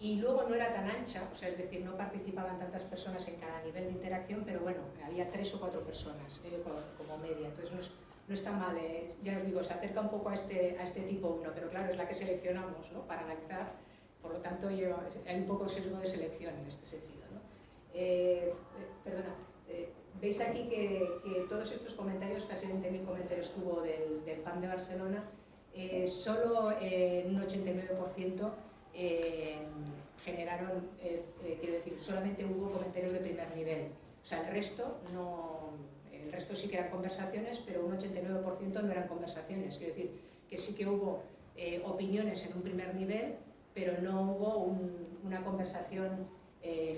y luego no era tan ancha, o sea, es decir, no participaban tantas personas en cada nivel de interacción, pero bueno, había tres o cuatro personas eh, como, media, entonces no, no está mal, eh, ya os digo, se acerca un poco a este, a este tipo 1, pero claro, es la que seleccionamos ¿no? para analizar, por lo tanto hay un poco sesgo de selección en este sentido. ¿no? Eh, perdona, veis aquí que, que, todos estos comentarios, casi 20.000 comentarios que hubo del, del PAN de Barcelona, solo un 89% eh, generaron, eh, eh, quiero decir, solamente hubo comentarios de primer nivel. O sea, el resto, no, el resto sí que eran conversaciones, pero un 89% no eran conversaciones. Quiero decir, que sí que hubo opiniones en un primer nivel, pero no hubo una conversación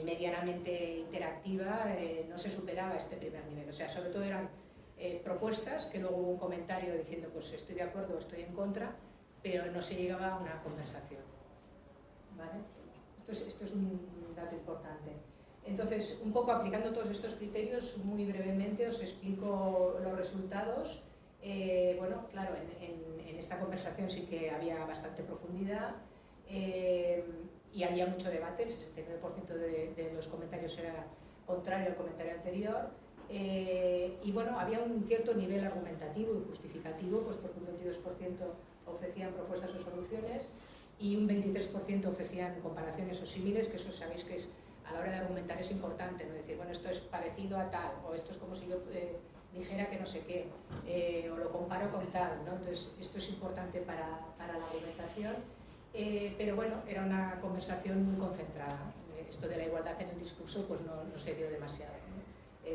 medianamente interactiva, no se superaba este primer nivel. O sea, sobre todo eran propuestas, que luego hubo un comentario diciendo pues estoy de acuerdo o estoy en contra, pero no se llegaba a una conversación. Esto es, un dato importante. Entonces, un poco aplicando todos estos criterios, muy brevemente os explico los resultados. Eh, bueno, claro, en, esta conversación sí que había bastante profundidad eh, y había mucho debate, el 69% de, los comentarios era contrario al comentario anterior. Eh, y bueno, había un cierto nivel argumentativo y justificativo, pues porque un 22% ofrecían propuestas o soluciones y un 23% ofrecían comparaciones o símiles, que eso sabéis que es a la hora de argumentar es importante, ¿no? decir, bueno, esto es parecido a tal, o esto es como si yo eh, dijera que no sé qué, eh, o lo comparo con tal, ¿no? entonces esto es importante para, para la argumentación, eh, pero bueno, era una conversación muy concentrada, esto de la igualdad en el discurso pues no, no se dio demasiado.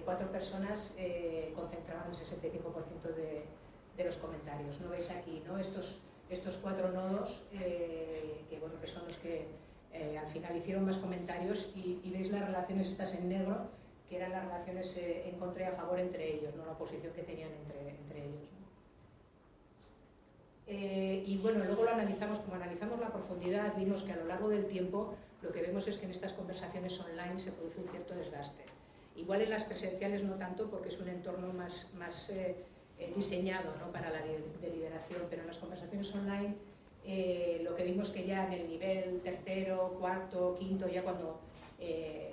cuatro personas concentraban el 65% de, de los comentarios, ¿no veis aquí, ¿no? Estos, estos cuatro nodos, eh, que, bueno, que son los que eh, al final hicieron más comentarios y, veis las relaciones estas en negro, que eran las relaciones eh, en contra y a favor entre ellos, no la oposición que tenían entre, entre ellos. y bueno, luego lo analizamos, como analizamos la profundidad, vimos que a lo largo del tiempo lo que vemos es que en estas conversaciones online se produce un cierto desgaste. Igual en las presenciales no tanto porque es un entorno más, eh, diseñado ¿no? para la deliberación, pero en las conversaciones online eh, lo que vimos que ya en el nivel tercero, cuarto, quinto, ya cuando eh,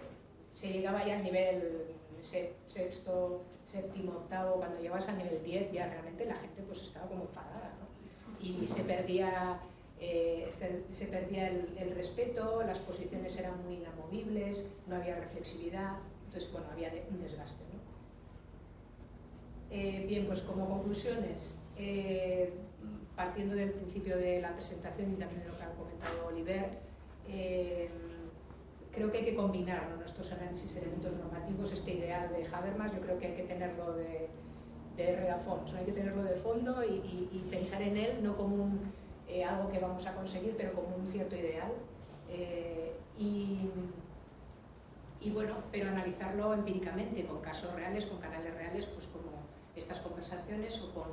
se llegaba ya al nivel sexto, séptimo, octavo, cuando llegabas al nivel 10 ya realmente la gente pues estaba como enfadada y se perdía, se, perdía el, el, respeto, las posiciones eran muy inamovibles, no había reflexividad, entonces bueno, había un desgaste. ¿No? Eh, bien, pues como conclusiones, eh, partiendo del principio de la presentación y también de lo que ha comentado Oliver, eh, creo que hay que combinar nuestros análisis elementos normativos, este ideal de Habermas, yo creo que hay que tenerlo de, de hay que tenerlo de fondo y, pensar en él no como algo que vamos a conseguir, pero como un cierto ideal. y, y bueno, pero analizarlo empíricamente, con casos reales, con canales reales, pues como estas conversaciones o con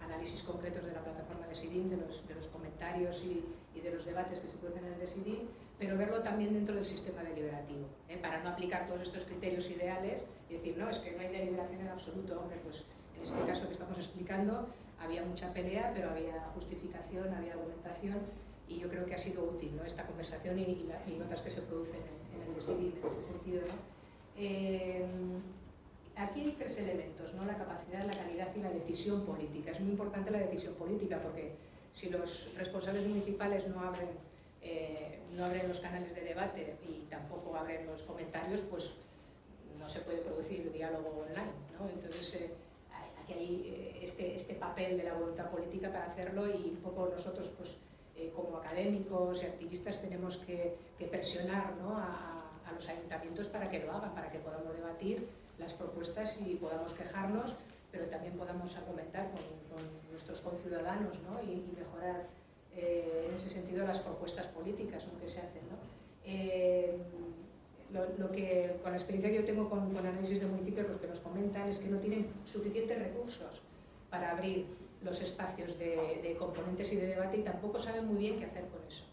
análisis concretos de la plataforma de SIDIM, de los, comentarios y, de los debates que se producen en el de SIDIM, pero verlo también dentro del sistema deliberativo, ¿eh? para no aplicar todos estos criterios ideales y decir, no, es que no hay deliberación en absoluto, hombre, pues en este caso que estamos explicando había mucha pelea, pero había justificación, había argumentación y yo creo que ha sido útil esta conversación y, y, otras que se producen en, el de SIDIM en ese sentido. Eh, elementos, ¿no? la capacidad, la calidad y la decisión política. Es muy importante la decisión política porque si los responsables municipales no abren eh, no abren los canales de debate y tampoco abren los comentarios, pues no se puede producir diálogo online. ¿no? Entonces, eh, aquí hay este, este papel de la voluntad política para hacerlo y un poco nosotros, pues, como académicos y activistas, tenemos que, presionar ¿no? a los ayuntamientos para que lo hagan, para que podamos debatir las propuestas y podamos quejarnos, pero también podamos argumentar con, nuestros conciudadanos ¿no? y, mejorar eh, en ese sentido las propuestas políticas que se hacen. ¿no? Eh, lo, que, con la experiencia que yo tengo con, con análisis de municipios, lo que nos comentan es que no tienen suficientes recursos para abrir los espacios de, de, componentes y de debate y tampoco saben muy bien qué hacer con eso.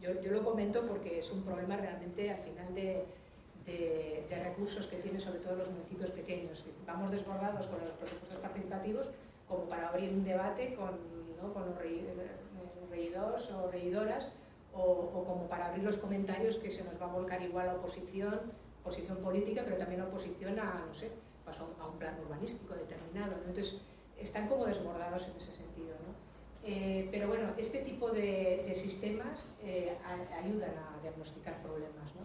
Yo, yo lo comento porque es un problema realmente al final de, de, recursos que tienen sobre todo los municipios pequeños. Vamos desbordados con los presupuestos participativos como para abrir un debate con, ¿no? con los regidores o regidoras o, como para abrir los comentarios que se nos va a volcar igual a oposición, oposición política, pero también oposición a, no sé, pues a un plan urbanístico determinado. Entonces, están como desbordados en ese sentido. ¿no? Eh, pero bueno, este tipo de, sistemas eh, ayudan a diagnosticar problemas.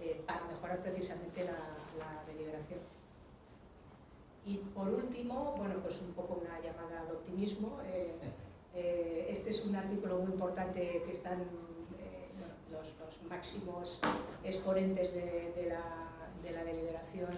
Eh, para mejorar precisamente la, deliberación. Y por último, bueno, pues un poco una llamada al optimismo. Eh, eh, este es un artículo muy importante que están los, máximos exponentes de, la, deliberación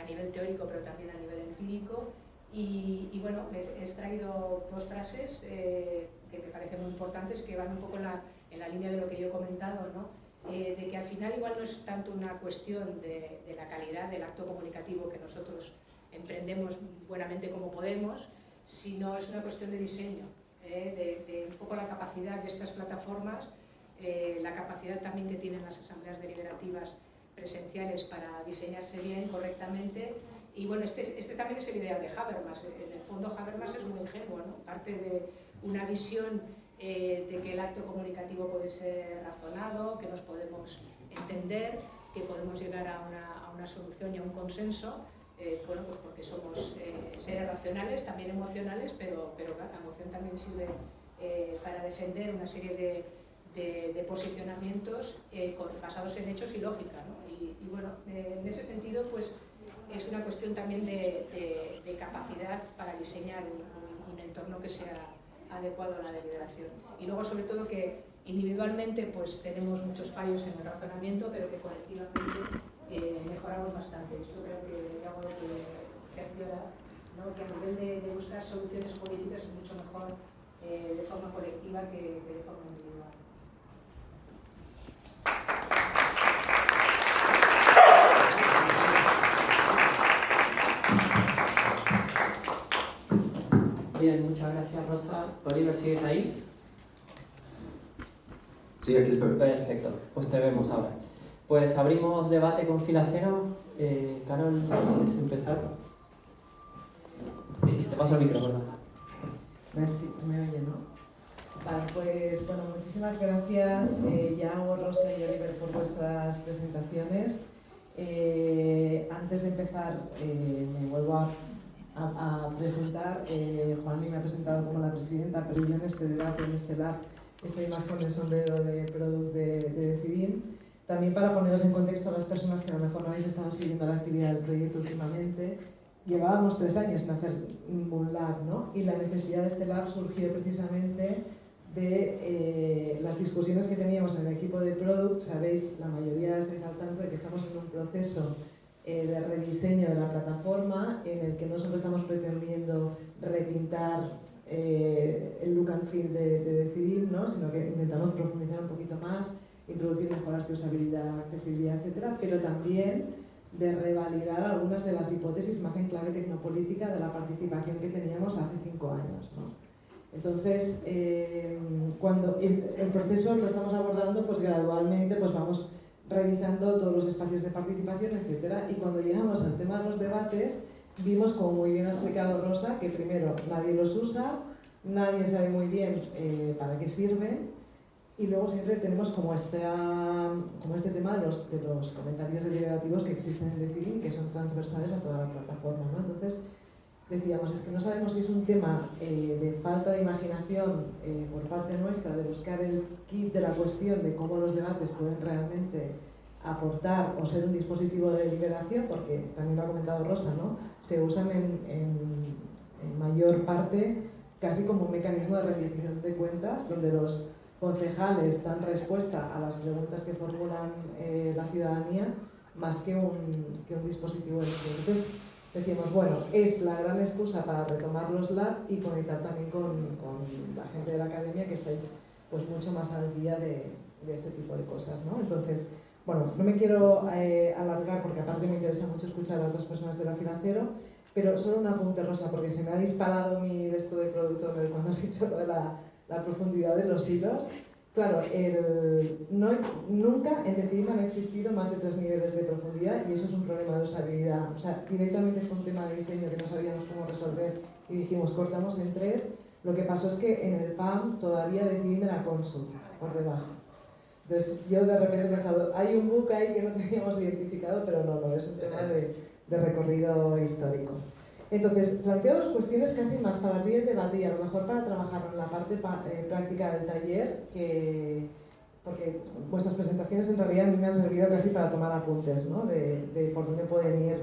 a nivel teórico, pero también a nivel empírico. Y, bueno, he extraído dos frases que me parecen muy importantes, que van un poco en la, en la línea de lo que yo he comentado, ¿no? Eh, de que al final igual no es tanto una cuestión de, la calidad del acto comunicativo que nosotros emprendemos buenamente como podemos, sino es una cuestión de diseño, eh, de, un poco la capacidad de estas plataformas, eh, la capacidad también que tienen las asambleas deliberativas presenciales para diseñarse bien, correctamente. Y bueno, este, este también es el ideal de Habermas. En el fondo Habermas es muy ingenuo, parte de una visión eh, de que el acto comunicativo puede ser razonado, que nos podemos entender, que podemos llegar a una, solución y a un consenso, eh, bueno, pues porque somos eh, seres racionales, también emocionales, pero, pero la emoción también sirve para defender una serie de, posicionamientos basados en hechos y lógica. ¿no? Y, bueno, en ese sentido, pues es una cuestión también de, capacidad para diseñar un entorno que sea adecuado a la deliberación. Y luego, sobre todo, que individualmente pues tenemos muchos fallos en el razonamiento, pero que colectivamente eh, mejoramos bastante. Esto creo que ya que ¿no? que a nivel de, buscar soluciones políticas es mucho mejor eh, de forma colectiva que, que de forma individual. Bien, muchas gracias Rosa. Oliver, ¿sigues ahí? Sí, aquí estoy. Perfecto, pues te vemos ahora. Pues abrimos debate con fila cero. Eh, Carol, ¿quieres empezar? Sí, te paso el micrófono. A ver si se me oye, ¿no? Vale, pues bueno, muchísimas gracias, eh, Rosa y Oliver, por vuestras presentaciones. Eh, antes de empezar, eh, me vuelvo a a, presentar. Eh, Juan me ha presentado como la presidenta, pero yo en este debate, en este lab, estoy más con el sombrero de Product de, de Decidim. También para poneros en contexto a las personas que a lo mejor no habéis estado siguiendo la actividad del proyecto últimamente, llevábamos tres años en hacer un lab, ¿no? Y la necesidad de este lab surgió precisamente de eh, las discusiones que teníamos en el equipo de Product. Sabéis, la mayoría estáis al tanto de que estamos en un proceso eh, de rediseño de la plataforma en el que no solo estamos pretendiendo repintar eh, el look and feel de, decidir, ¿no? sino que intentamos profundizar un poquito más, introducir mejoras de usabilidad, accesibilidad, etc., pero también de revalidar algunas de las hipótesis más en clave tecnopolítica de la participación que teníamos hace cinco años. ¿no? Entonces, eh, cuando el, el, proceso lo estamos abordando, pues gradualmente pues vamos revisando todos los espacios de participación, etc. Y cuando llegamos al tema de los debates, vimos, como muy bien ha explicado Rosa, que primero nadie los usa, nadie sabe muy bien eh, para qué sirven, y luego siempre tenemos como este, como este tema de los, de los comentarios deliberativos que existen en Decidim, que son transversales a toda la plataforma. ¿no? Entonces, decíamos, es que no sabemos si es un tema eh, de falta de imaginación eh, por parte nuestra, de buscar el kit de la cuestión de cómo los debates pueden realmente aportar o ser un dispositivo de deliberación, porque también lo ha comentado Rosa, ¿no? se usan en, mayor parte casi como un mecanismo de rendición de cuentas, donde los concejales dan respuesta a las preguntas que formulan eh, la ciudadanía más que un, que un dispositivo de Entonces decíamos, bueno, es la gran excusa para retomar los lab y conectar también con, con la gente de la academia que estáis pues mucho más al día de, de este tipo de cosas. ¿no? Entonces, bueno, no me quiero eh, alargar porque aparte me interesa mucho escuchar a otras personas de la financiero, pero solo un apunte rosa porque se me ha disparado mi de esto de producto cuando has dicho lo de la la profundidad de los hilos. Claro, el, no, nunca en Decidim han existido más de tres niveles de profundidad y eso es un problema de usabilidad. O sea, directamente fue un tema de diseño que no sabíamos cómo resolver y dijimos cortamos en tres. Lo que pasó es que en el PAM todavía Decidim era consul por debajo. Entonces yo de repente he pensado, hay un book ahí que no (laughs) teníamos identificado, pero no, no, es un tema de recorrido histórico. Entonces, planteo dos cuestiones casi más para abrir el debate y a lo mejor para trabajar en la parte eh, práctica del taller, que, porque vuestras presentaciones en realidad a mí me han servido casi para tomar apuntes ¿no? de, por dónde pueden ir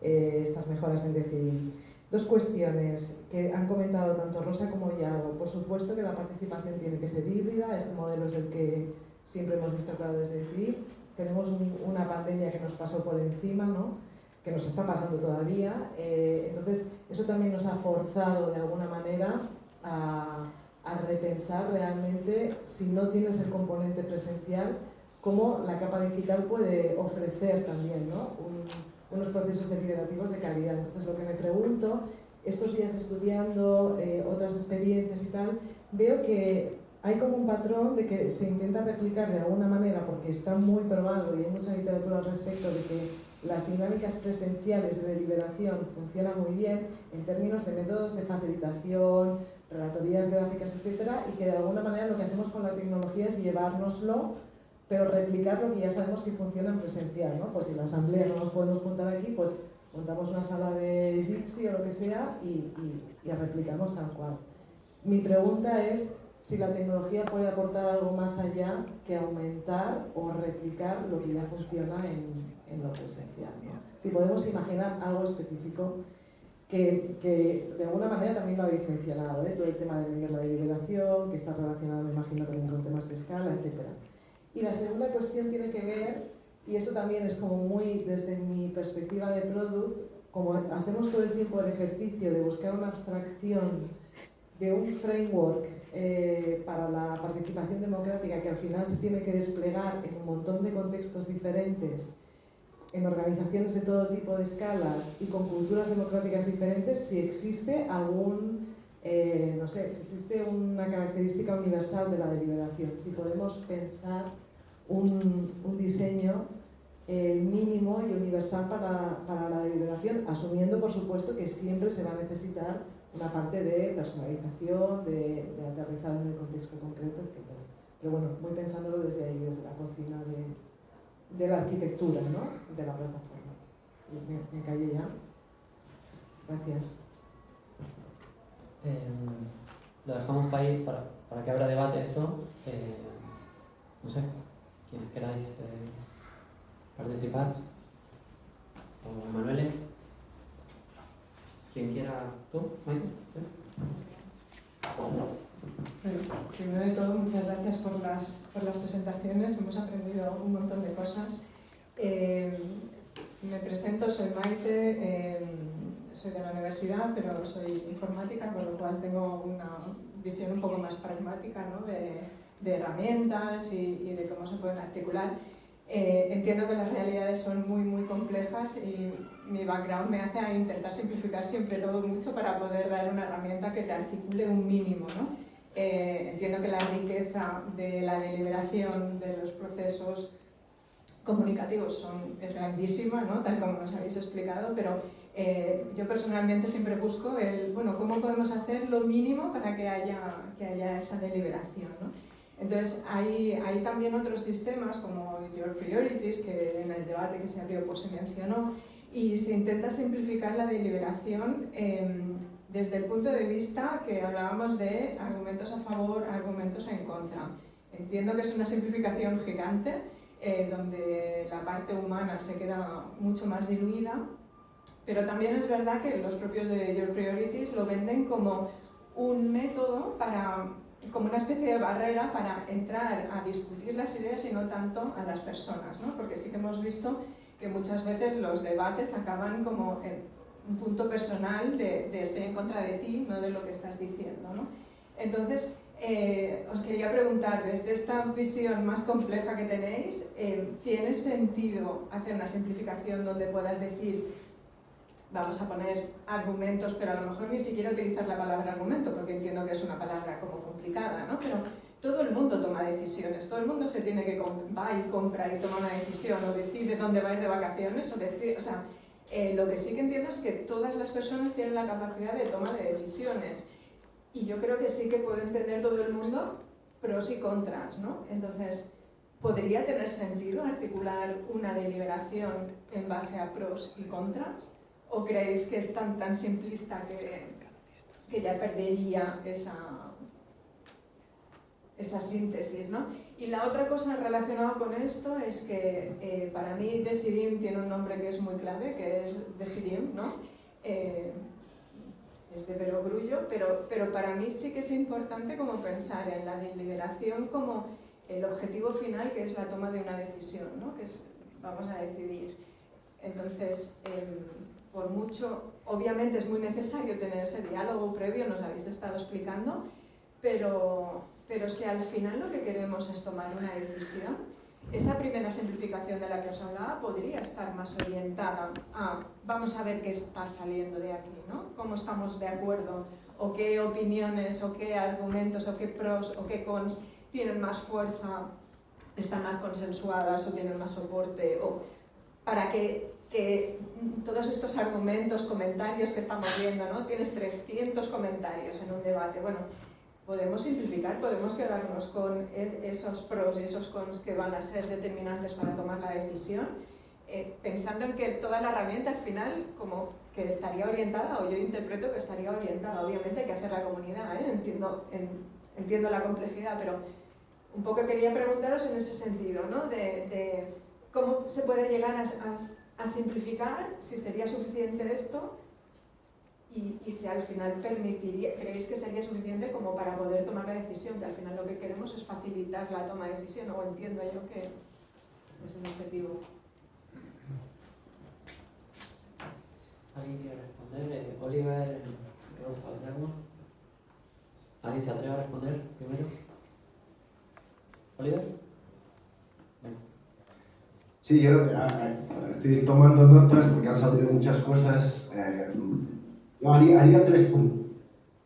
eh, estas mejoras en decidir. Dos cuestiones que han comentado tanto Rosa como Yago. Por supuesto que la participación tiene que ser híbrida, este modelo es el que siempre hemos visto claro desde decidir. Tenemos una pandemia que nos pasó por encima, ¿no? Que nos está pasando todavía. Eh, entonces, eso también nos ha forzado de alguna manera a, repensar realmente, si no tienes el componente presencial, cómo la capa digital puede ofrecer también ¿no? unos procesos deliberativos de calidad. Entonces, lo que me pregunto, estos días estudiando eh, otras experiencias y tal, veo que hay como un patrón de que se intenta replicar de alguna manera, porque está muy probado y hay mucha literatura al respecto de que las dinámicas presenciales de deliberación funcionan muy bien en términos de métodos de facilitación, relatorías gráficas, etcétera, y que de alguna manera lo que hacemos con la tecnología es llevárnoslo, pero replicar lo que ya sabemos que funciona en presencial, ¿no? Pues si la asamblea no nos podemos juntar aquí, pues montamos una sala de Jitsi o lo que sea y, y, y replicamos tal cual. Mi pregunta es si la tecnología puede aportar algo más allá que aumentar o replicar lo que ya funciona en, en lo presencial. Si podemos imaginar algo específico que, que, de alguna manera también lo habéis mencionado, ¿eh? todo el tema de medir la deliberación, que está relacionado, me imagino, también con temas de escala, etc. Y la segunda cuestión tiene que ver, y esto también es como muy desde mi perspectiva de product, como hacemos todo el tiempo el ejercicio de buscar una abstracción de un framework eh, para la participación democrática que al final se tiene que desplegar en un montón de contextos diferentes, en organizaciones de todo tipo de escalas y con culturas democráticas diferentes, si existe algún, eh, no sé, si existe una característica universal de la deliberación, si podemos pensar un, un diseño eh, mínimo y universal para, para la deliberación, asumiendo por supuesto que siempre se va a necesitar una parte de personalización, de, de aterrizar en el contexto concreto, etc. Pero bueno, voy pensándolo desde ahí, desde la cocina de, de la arquitectura, ¿no? De la plataforma. Me, me ya. Gracias. Eh, lo dejamos para, ir, para, para que abra debate esto. Eh, no sé, quienes queráis eh, participar. O Manuel. Quien quiera, tú, Bueno, primero de todo, muchas gracias por las, por las presentaciones, hemos aprendido un montón de cosas. Eh, me presento, soy Maite, eh, soy de la universidad, pero soy informática, con lo cual tengo una visión un poco más pragmática ¿no? de, de, herramientas y, y de cómo se pueden articular. Eh, entiendo que las realidades son muy, muy complejas y mi background me hace a intentar simplificar siempre todo mucho para poder dar una herramienta que te articule un mínimo. ¿no? Eh, entiendo que la riqueza de la deliberación de los procesos comunicativos son, es grandísima, ¿no? tal como nos habéis explicado, pero eh, yo personalmente siempre busco el, bueno, cómo podemos hacer lo mínimo para que haya, que haya esa deliberación. ¿no? Entonces, hay, hay, también otros sistemas como Your Priorities, que en el debate que se abrió pues, se mencionó, y se intenta simplificar la deliberación em, desde el punto de vista que hablábamos de argumentos a favor, argumentos en contra. Entiendo que es una simplificación gigante, eh, donde la parte humana se queda mucho más diluida, pero también es verdad que los propios de Your Priorities lo venden como un método para como una especie de barrera para entrar a discutir las ideas y no tanto a las personas, ¿no? porque sí que hemos visto que muchas veces los debates acaban como un punto personal de, de estoy en contra de ti, no de lo que estás diciendo. ¿no? Entonces, eh, os quería preguntar, desde esta visión más compleja que tenéis, eh, ¿tiene sentido hacer una simplificación donde puedas decir vamos a poner argumentos, pero a lo mejor ni siquiera utilizar la palabra argumento, porque entiendo que es una palabra como complicada, ¿no? Pero todo el mundo toma decisiones, todo el mundo se tiene que va y compra y toma una decisión, o decide dónde va a ir de vacaciones, o decide, o sea, eh, lo que sí que entiendo es que todas las personas tienen la capacidad de toma de decisiones, y yo creo que sí que puede entender todo el mundo pros y contras, ¿no? Entonces, ¿podría tener sentido articular una deliberación en base a pros y contras? ¿O creéis que es tan, tan simplista que, que ya perdería esa, esa síntesis? ¿no? Y la otra cosa relacionada con esto es que eh, para mí Decidim tiene un nombre que es muy clave, que es Decidim, ¿no? Eh, es de perogrullo, pero, pero para mí sí que es importante como pensar en la deliberación como el objetivo final, que es la toma de una decisión, ¿no? que es, vamos a decidir. Entonces, em, por mucho, obviamente es muy necesario tener ese diálogo previo, nos habéis estado explicando, pero, pero si al final lo que queremos es tomar una decisión, esa primera simplificación de la que os hablaba podría estar más orientada a vamos a ver qué está saliendo de aquí, ¿no? Cómo estamos de acuerdo, o qué opiniones, o qué argumentos, o qué pros, o qué cons tienen más fuerza, están más consensuadas o tienen más soporte, o para que que todos estos argumentos, comentarios que estamos viendo, ¿no? Tienes 300 comentarios en un debate. Bueno, podemos simplificar, podemos quedarnos con e, esos pros y esos cons que van a ser determinantes para tomar la decisión, eh, pensando en que toda la herramienta al final como que estaría orientada, o yo interpreto que estaría orientada, obviamente hay que hacer la comunidad, ¿eh? entiendo, entiendo la complejidad, pero un poco quería preguntaros en ese sentido, ¿no? de, de cómo se puede llegar a, a a simplificar, si sería suficiente esto y, y, si al final permitiría, creéis que sería suficiente como para poder tomar la decisión, que al final lo que queremos es facilitar la toma de decisión, o entiendo yo que es el objetivo. ¿Alguien quiere responder? Eh, Oliver, Rosa, Guillermo. ¿Alguien se atreve a responder primero? ¿Oliver? Sí, yo eh, estoy tomando notas porque han salido muchas cosas. Eh, yo haría, tres puntos.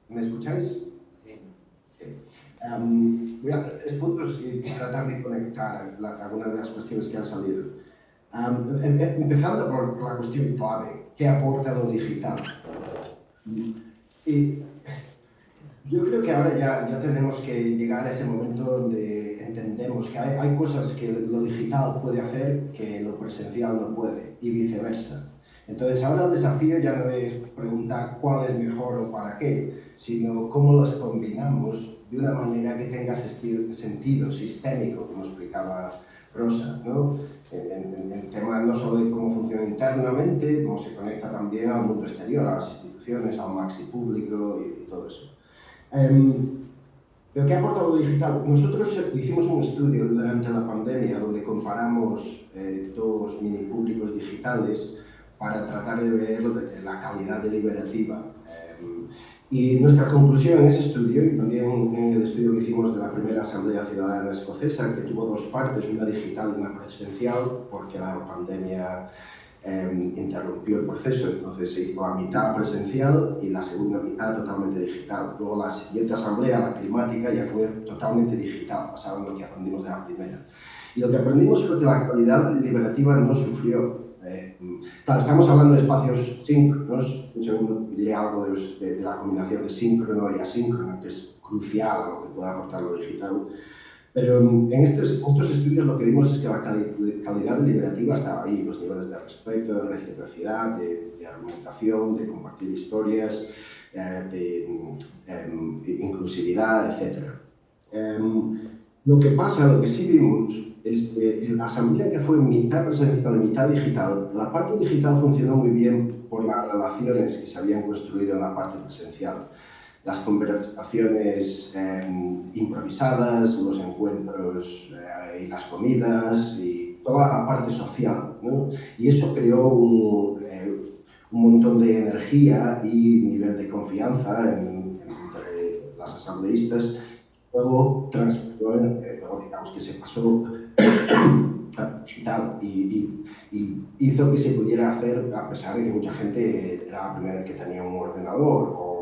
¿Me escucháis? Sí. Um, voy a hacer tres puntos y tratar de conectar algunas de las cuestiones que han salido. Em, empezando por la cuestión clave, ¿qué aporta lo digital? Y yo creo que ahora ya, ya tenemos que llegar a ese momento donde entendemos que hay, hay cosas que lo digital puede hacer que lo presencial no puede y viceversa. Entonces ahora el desafío ya no es preguntar cuál es mejor o para qué, sino cómo los combinamos de una manera que tenga sentido sistémico, como explicaba Rosa, ¿no? en, en, temas no solo de cómo funciona internamente, cómo se conecta también al mundo exterior, a las instituciones, al maxi público y todo eso. Um, ¿Pero qué ha aportado digital? Nosotros hicimos un estudio durante la pandemia donde comparamos eh, dos mini públicos digitales para tratar de ver la calidad deliberativa. Eh, y nuestra conclusión en ese estudio, y también en el estudio que hicimos de la primera Asamblea Ciudadana Escocesa, que tuvo dos partes, una digital y una presencial, porque la pandemia Em, interrumpió el proceso, entonces se hizo a mitad presencial y la segunda mitad totalmente digital. Luego la siguiente asamblea, la climática, ya fue totalmente digital, basado lo que aprendimos de la primera. Y lo que aprendimos fue que la calidad deliberativa no sufrió. Eh, claro, estamos hablando de espacios síncronos, un segundo diré algo de, de, la combinación de síncrono y asíncrono, que es crucial a lo que pueda aportar lo digital. Pero en estos, estos, estudios lo que vimos es que la calidad deliberativa estaba ahí, los niveles de respeto, de reciprocidad, de, de argumentación, de compartir historias, eh, de em, inclusividad, etc. Em, lo que pasa, lo que sí vimos, es que en la asamblea que fue mitad presencial mitad digital, la parte digital funcionó muy bien por las relaciones que se habían construido en la parte presencial las conversaciones em, improvisadas, los encuentros eh, y las comidas y toda la parte social. ¿no? Y eso creó un, eh, un, montón de energía y nivel de confianza en, entre las asambleístas. Luego, eh, luego digamos que se pasó (coughs) y, y, y, hizo que se pudiera hacer, a pesar de que mucha gente era la primera vez que tenía un ordenador o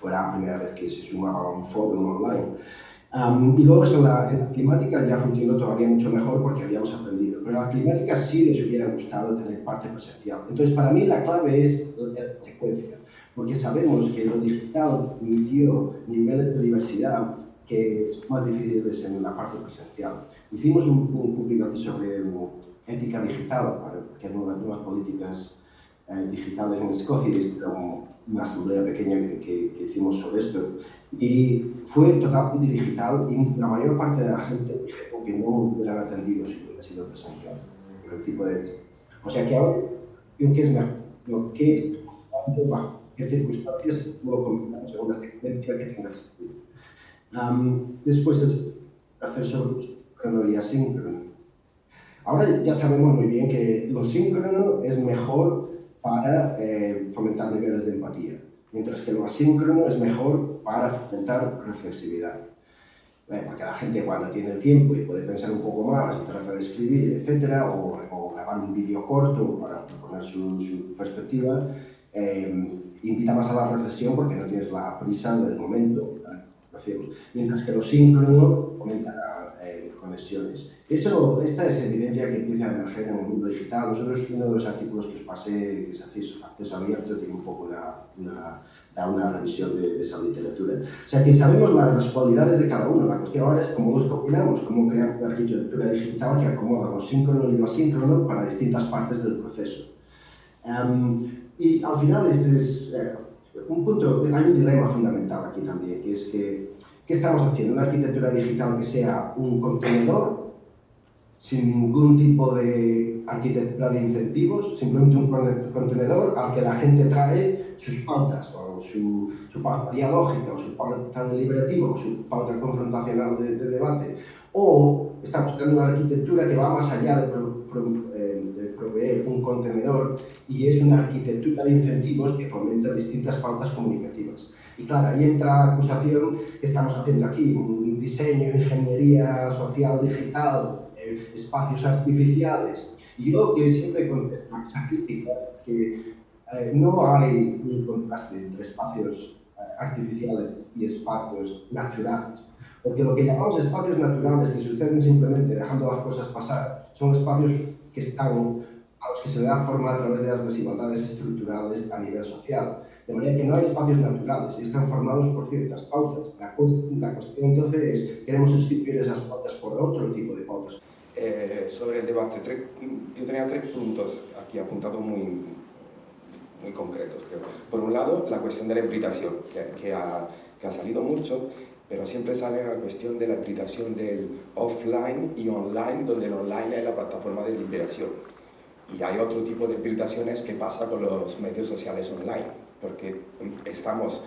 o era la primera vez que se sumaba a un foro online. y luego en la, en la, climática ya funcionó todavía mucho mejor porque habíamos aprendido, pero la climática sí les hubiera gustado tener parte presencial. Entonces, para mí la clave es la secuencia, porque sabemos que lo digital permitió niveles de diversidad que son más difíciles en la parte presencial. Hicimos un, un público aquí sobre um, ética digital, para que nuevas, nuevas políticas eh, digitales en Escocia, y esto una asamblea pequeña que, que, hicimos sobre esto. Y fue totalmente digital y la mayor parte de la gente dijo que no hubieran atendido si hubiera sido presencial. El tipo de... O sea que ahora, ¿qué es mejor? Lo que es qué circunstancias comentamos en una secuencia que tenga sentido. Um, después es hacer sobre síncrono y asíncrono. Ahora ya sabemos muy bien que lo síncrono es mejor para eh, fomentar niveles de empatía, mientras que lo asíncrono es mejor para fomentar reflexividad. Porque la gente cuando tiene el tiempo y puede pensar un poco más y trata de escribir, etc., o, o grabar un vídeo corto para proponer su, su perspectiva, eh, invita más a la reflexión porque no tienes la prisa del momento. Mientras que lo síncrono fomenta eh, conexiones. Eso, esta es evidencia que empieza a emerger en el mundo digital. Nosotros, uno de los artículos que os pasé, que es acceso, acceso abierto, tiene un poco una, una, una revisión de, de, esa literatura. O sea, que sabemos las, las, cualidades de cada uno. La cuestión ahora es cómo los combinamos, cómo crear una arquitectura digital que acomoda lo síncrono y lo asíncrono para distintas partes del proceso. Um, y al final, este es eh, un punto, hay un dilema fundamental aquí también, que es que ¿Qué estamos haciendo? Una arquitectura digital que sea un contenedor sin ningún tipo de arquitectura de incentivos, simplemente un contenedor al que la gente trae sus pautas, o su, su pauta dialógica, o su pauta deliberativa, o su pauta confrontacional de, de debate. O estamos creando una arquitectura que va más allá de, pro, pro, un contenedor y es una arquitectura de incentivos que fomenta distintas pautas comunicativas. Y claro, ahí entra la acusación que estamos haciendo aquí, un diseño, ingeniería social digital, eh, espacios artificiales. Y yo que siempre contesto esa crítica es que eh, no hay un contraste entre espacios eh, artificiales y espacios naturales. Porque lo que llamamos espacios naturales, que suceden simplemente dejando las cosas pasar, son espacios que están los que se da forma a través de las desigualdades estructurales a nivel social. De manera que no hay espacios naturales y están formados por ciertas pautas. La, la cuestión entonces es, queremos sustituir esas pautas por otro tipo de pautas. Eh, sobre el debate, tres, yo tenía tres puntos aquí apuntados muy, muy concretos, creo. Por un lado, la cuestión de la hibridación, que, que, ha, que ha salido mucho, pero siempre sale la cuestión de la hibridación del offline y online, donde el online es la plataforma de liberación. Y hay otro tipo de hibridaciones que pasa con los medios sociales online porque estamos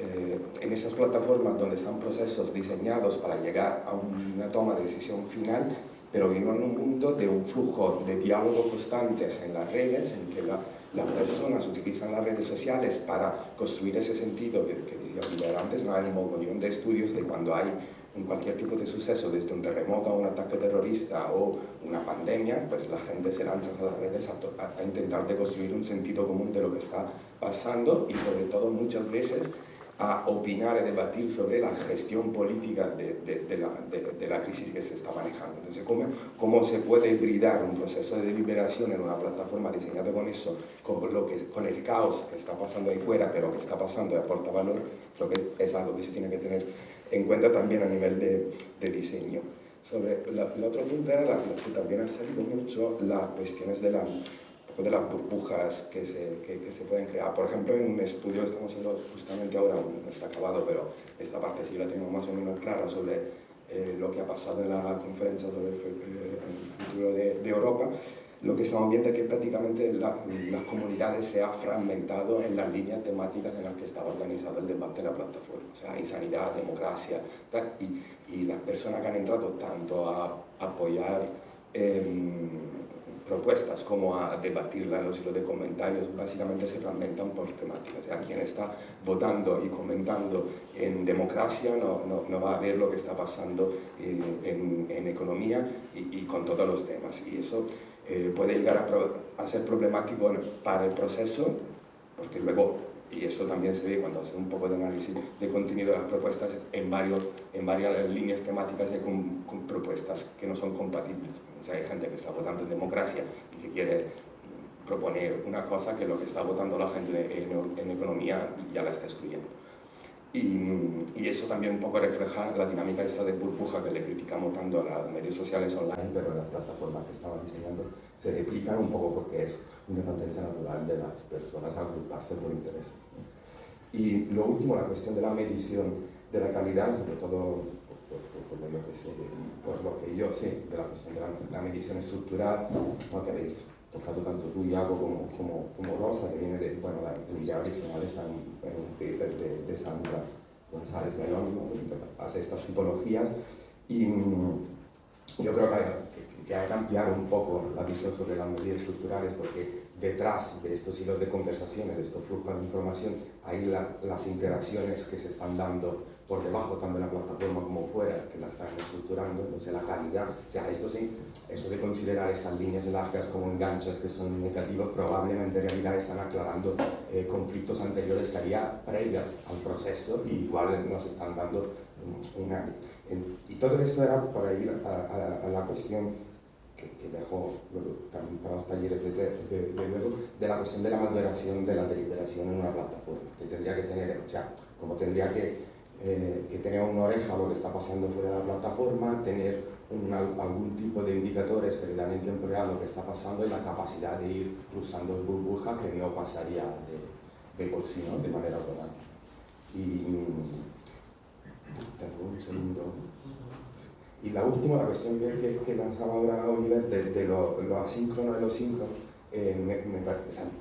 eh, en esas plataformas donde están procesos diseñados para llegar a una toma de decisión final, pero vivimos en un mundo de un flujo de diálogo constantes en las redes, en que la, las personas utilizan las redes sociales para construir ese sentido que, que decía antes, no hay un montón de estudios de cuando hay en cualquier tipo de suceso, desde un terremoto a un ataque terrorista o una pandemia, pues la gente se lanza a las redes a, a intentar de construir un sentido común de lo que está pasando y sobre todo muchas veces a opinar y debatir sobre la gestión política de, de, de, la, de, la, crisis que se está manejando. Entonces, ¿cómo, ¿cómo, se puede hibridar un proceso de deliberación en una plataforma diseñada con eso, con, lo que, con el caos que está pasando ahí fuera, pero que está pasando y aporta valor? Creo que es algo que se tiene que tener en cuenta también a nivel de, diseño. Sobre la, el otro punto era la, que también ha salido mucho las cuestiones de, la, de las burbujas que se, que, que, se pueden crear. Por ejemplo, en un estudio estamos haciendo justamente ahora, no ha acabado, pero esta parte sí la tenemos más o menos clara sobre eh, lo que ha pasado en la conferencia sobre el, eh, el futuro de, de Europa, lo que estamos viendo es que prácticamente la, las comunidades se ha fragmentado en las líneas temáticas en las que estaba organizado el debate en la plataforma. O sea, hay sanidad, democracia, tal, y, y, las personas que han entrado tanto a apoyar eh, propuestas como a debatirlas en los hilos de comentarios, básicamente se fragmentan por temáticas. O sea, quien está votando y comentando en democracia no, no, no va a ver lo que está pasando en, en, en economía y, y, con todos los temas. Y eso eh, puede llegar a, a, ser problemático para el proceso, porque luego, y eso también se ve cuando hace un poco de análisis de contenido de las propuestas, en, varios, en varias líneas temáticas con propuestas que no son compatibles. O sea, hay gente que está votando en democracia y que quiere proponer una cosa que lo que está votando la gente en, en economía ya la está excluyendo. Y, y, eso también un poco refleja la dinámica esta de burbuja que le criticamos tanto a los medios sociales online, pero las plataformas que estaban diseñando se replican un poco porque es una tendencia natural de las personas a agruparse por interés. Y lo último, la cuestión de la medición de la calidad, sobre todo por, por, por, por lo que yo sé de la cuestión de la, la medición estructural, lo que habéis tocado tanto tú, Iago, como, como, como Rosa, que viene de, bueno, la, idea original está en, en un paper de, de Sandra González Melón, ¿no? hace estas tipologías, y yo creo que hay, que, que hay que ampliar un poco la visión sobre las medidas estructurales, porque detrás de estos hilos de conversaciones, de estos flujos de información, hay la, las interacciones que se están dando por debajo tanto en la plataforma como fuera, que la están estructurando, no sé, la calidad, o sea, esto sí, eso de considerar estas líneas largas como enganches que son negativos, probablemente en realidad están aclarando eh, conflictos anteriores que había previas al proceso y igual nos están dando una... Y todo esto era para ir a, a, a la cuestión que, que dejo también para los talleres de, de, de, de, luego, de la cuestión de la moderación de la deliberación en una plataforma, que tendría que tener, o sea, como tendría que eh, que tener una oreja a lo que está pasando fuera de la plataforma, tener un, algún tipo de indicadores que le dan en tiempo real lo que está pasando y la capacidad de ir cruzando burbujas que no pasaría de, de por sí, ¿no? de manera automática. Y tengo un segundo. Y la última, la cuestión que, que, que lanzaba ahora Oliver de, de lo, lo, asíncrono y lo síncrono, eh, me, me,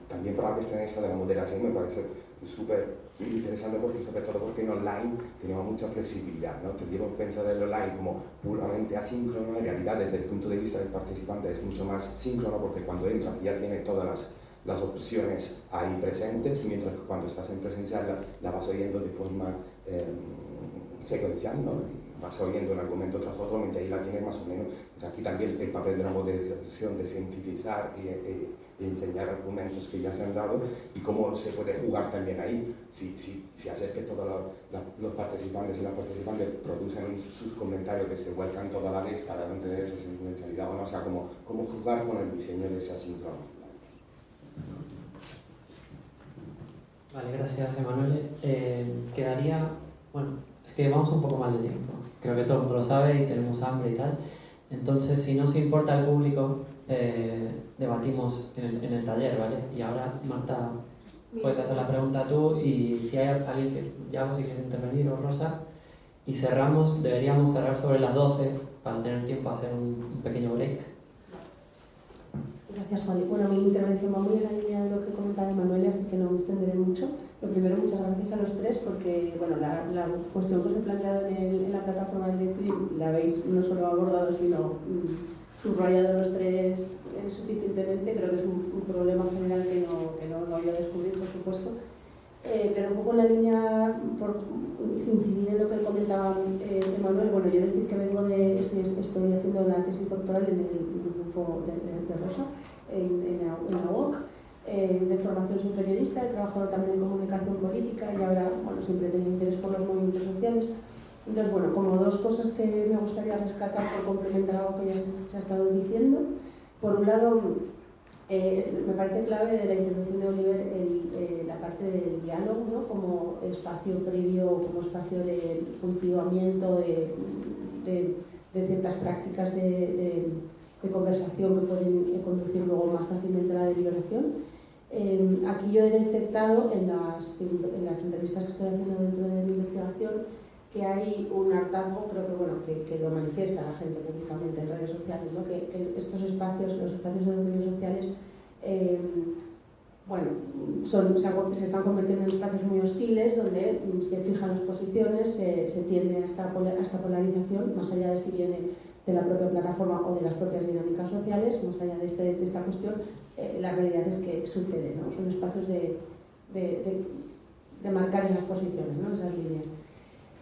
también para la cuestión esa de la moderación me parece súper interesante porque sobre todo porque en online tenemos mucha flexibilidad, ¿no? Tendríamos que pensar el online como puramente asíncrono, en realidad desde el punto de vista del participante es mucho más síncrono porque cuando entras ya tiene todas las, las opciones ahí presentes, mientras que cuando estás en presencial la, la vas oyendo de forma eh, secuencial, ¿no? vas oyendo un argumento tras otro, mientras ahí la tienes más o menos. Pues aquí también el papel de la moderación de sintetizar y, y de enseñar argumentos que ya se han dado y cómo se puede jugar también ahí, si, si, si hacer que todos los, participantes y las participantes producen sus comentarios que se vuelcan toda la vez para mantener esa secuencialidad, o sea, cómo, cómo jugar con el diseño de esa sincronía. Vale, gracias Emanuele. Eh, quedaría, bueno, es que vamos un poco mal de tiempo. Creo que todo el mundo lo sabe y tenemos hambre y tal. Entonces, si no se importa al público, eh, debatimos en el, en el, taller, ¿vale? Y ahora, Marta, puedes hacer la pregunta tú y si hay alguien que, ya si quieres intervenir o Rosa, y cerramos, deberíamos cerrar sobre las 12 para tener tiempo a hacer un, un pequeño break. Gracias, Juan. Bueno, mi intervención va muy en la línea de lo que comentaba Manuel, así que no me extenderé mucho. Lo primero, muchas gracias a los tres porque bueno, la, la cuestión que os he planteado en, el, en la plataforma de DeFi la habéis no solo abordado, sino mm, subrayado los tres eh, suficientemente. Creo que es un, problema general que no, que no voy a descubrir, por supuesto. Eh, pero un poco en la línea, por incidir en lo que comentaba eh, Manuel, bueno, yo decir que vengo de, estoy, estoy haciendo la tesis doctoral en el, grupo de, de, de Rosa, en, en, en la UOC. Eh, de formación soy periodista, he trabajado también en comunicación política y ahora, bueno, siempre he tenido interés por los movimientos sociales. Entonces, bueno, como dos cosas que me gustaría rescatar por complementar algo que ya se, ha estado diciendo. Por un lado, eh, me parece clave de la intervención de Oliver eh, la parte del diálogo, ¿no? como espacio previo, como espacio de cultivamiento, de, ciertas prácticas de, conversación que pueden conducir luego más fácilmente a la deliberación. Eh, aquí yo he detectado en las, en las entrevistas que estoy haciendo dentro de mi investigación que hay un hartazgo, creo que, bueno, que, lo manifiesta la gente públicamente en redes sociales, ¿no? que, estos espacios, los espacios de los medios sociales, eh, bueno, son, se, se, están convirtiendo en espacios muy hostiles donde se fijan las posiciones, se, se tiende a esta, a esta polarización, más allá de si viene de la propia plataforma o de las propias dinámicas sociales, más allá de, este, de esta cuestión, eh, la realidad es que sucede, ¿no? son espacios de, de, de marcar esas posiciones, ¿no? esas líneas.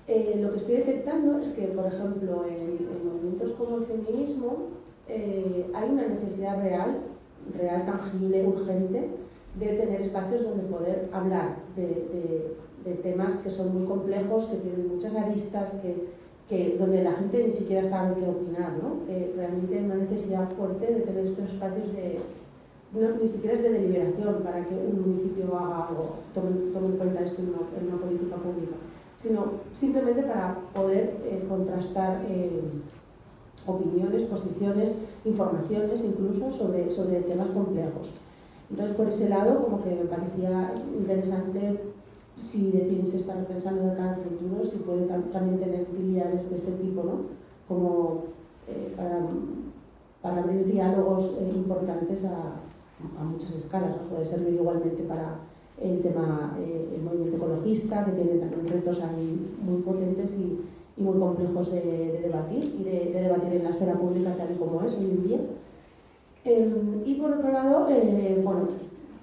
Eh, lo que estoy detectando es que, por ejemplo, en, en movimientos como el feminismo eh, hay una necesidad real, real, tangible, urgente, de tener espacios donde poder hablar de, temas que son muy complejos, que tienen muchas aristas, que, donde la gente ni siquiera sabe qué opinar. ¿no? Eh, realmente hay una necesidad fuerte de tener estos espacios de, ni siquiera es de deliberación para que un municipio haga algo, tome, en cuenta esto en una política pública sino simplemente para poder eh, contrastar eh, opiniones, posiciones, informaciones incluso sobre, sobre temas complejos. Entonces, por ese lado, como que me parecía interesante si deciden se está pensando en el cara al futuro, si puede también tener utilidades de este tipo, ¿no? Como eh, para, para, abrir diálogos eh, importantes a, a, muchas escalas, ¿no? puede servir igualmente para el tema, eh, el movimiento ecologista, que tiene también retos ahí muy potentes y, y muy complejos de, de debatir y de, de, debatir en la esfera pública tal y como es hoy en día. Eh, y por otro lado, eh, bueno,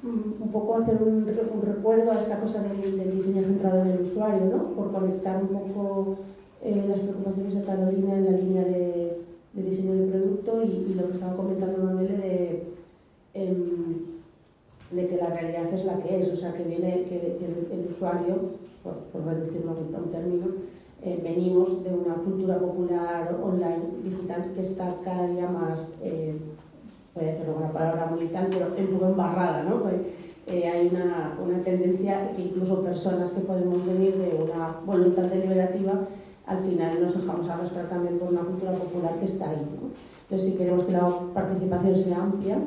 un poco hacer un, un, recuerdo a esta cosa del, del, diseño centrado en el usuario, ¿no? por conectar un poco eh, las preocupaciones de Carolina en la línea de, de diseño de producto y, y, lo que estaba comentando Manuel de em, de que la realidad es la que es, o sea, que viene que, que el usuario, por, por, reducirlo a un término, eh, venimos de una cultura popular online digital que está cada día más, eh, voy a decirlo con una palabra muy tal, pero un poco embarrada, ¿no? Pues, eh, hay una, una tendencia que incluso personas que podemos venir de una voluntad deliberativa, al final nos dejamos arrastrar también por una cultura popular que está ahí, ¿no? Entonces, si queremos que la participación sea amplia,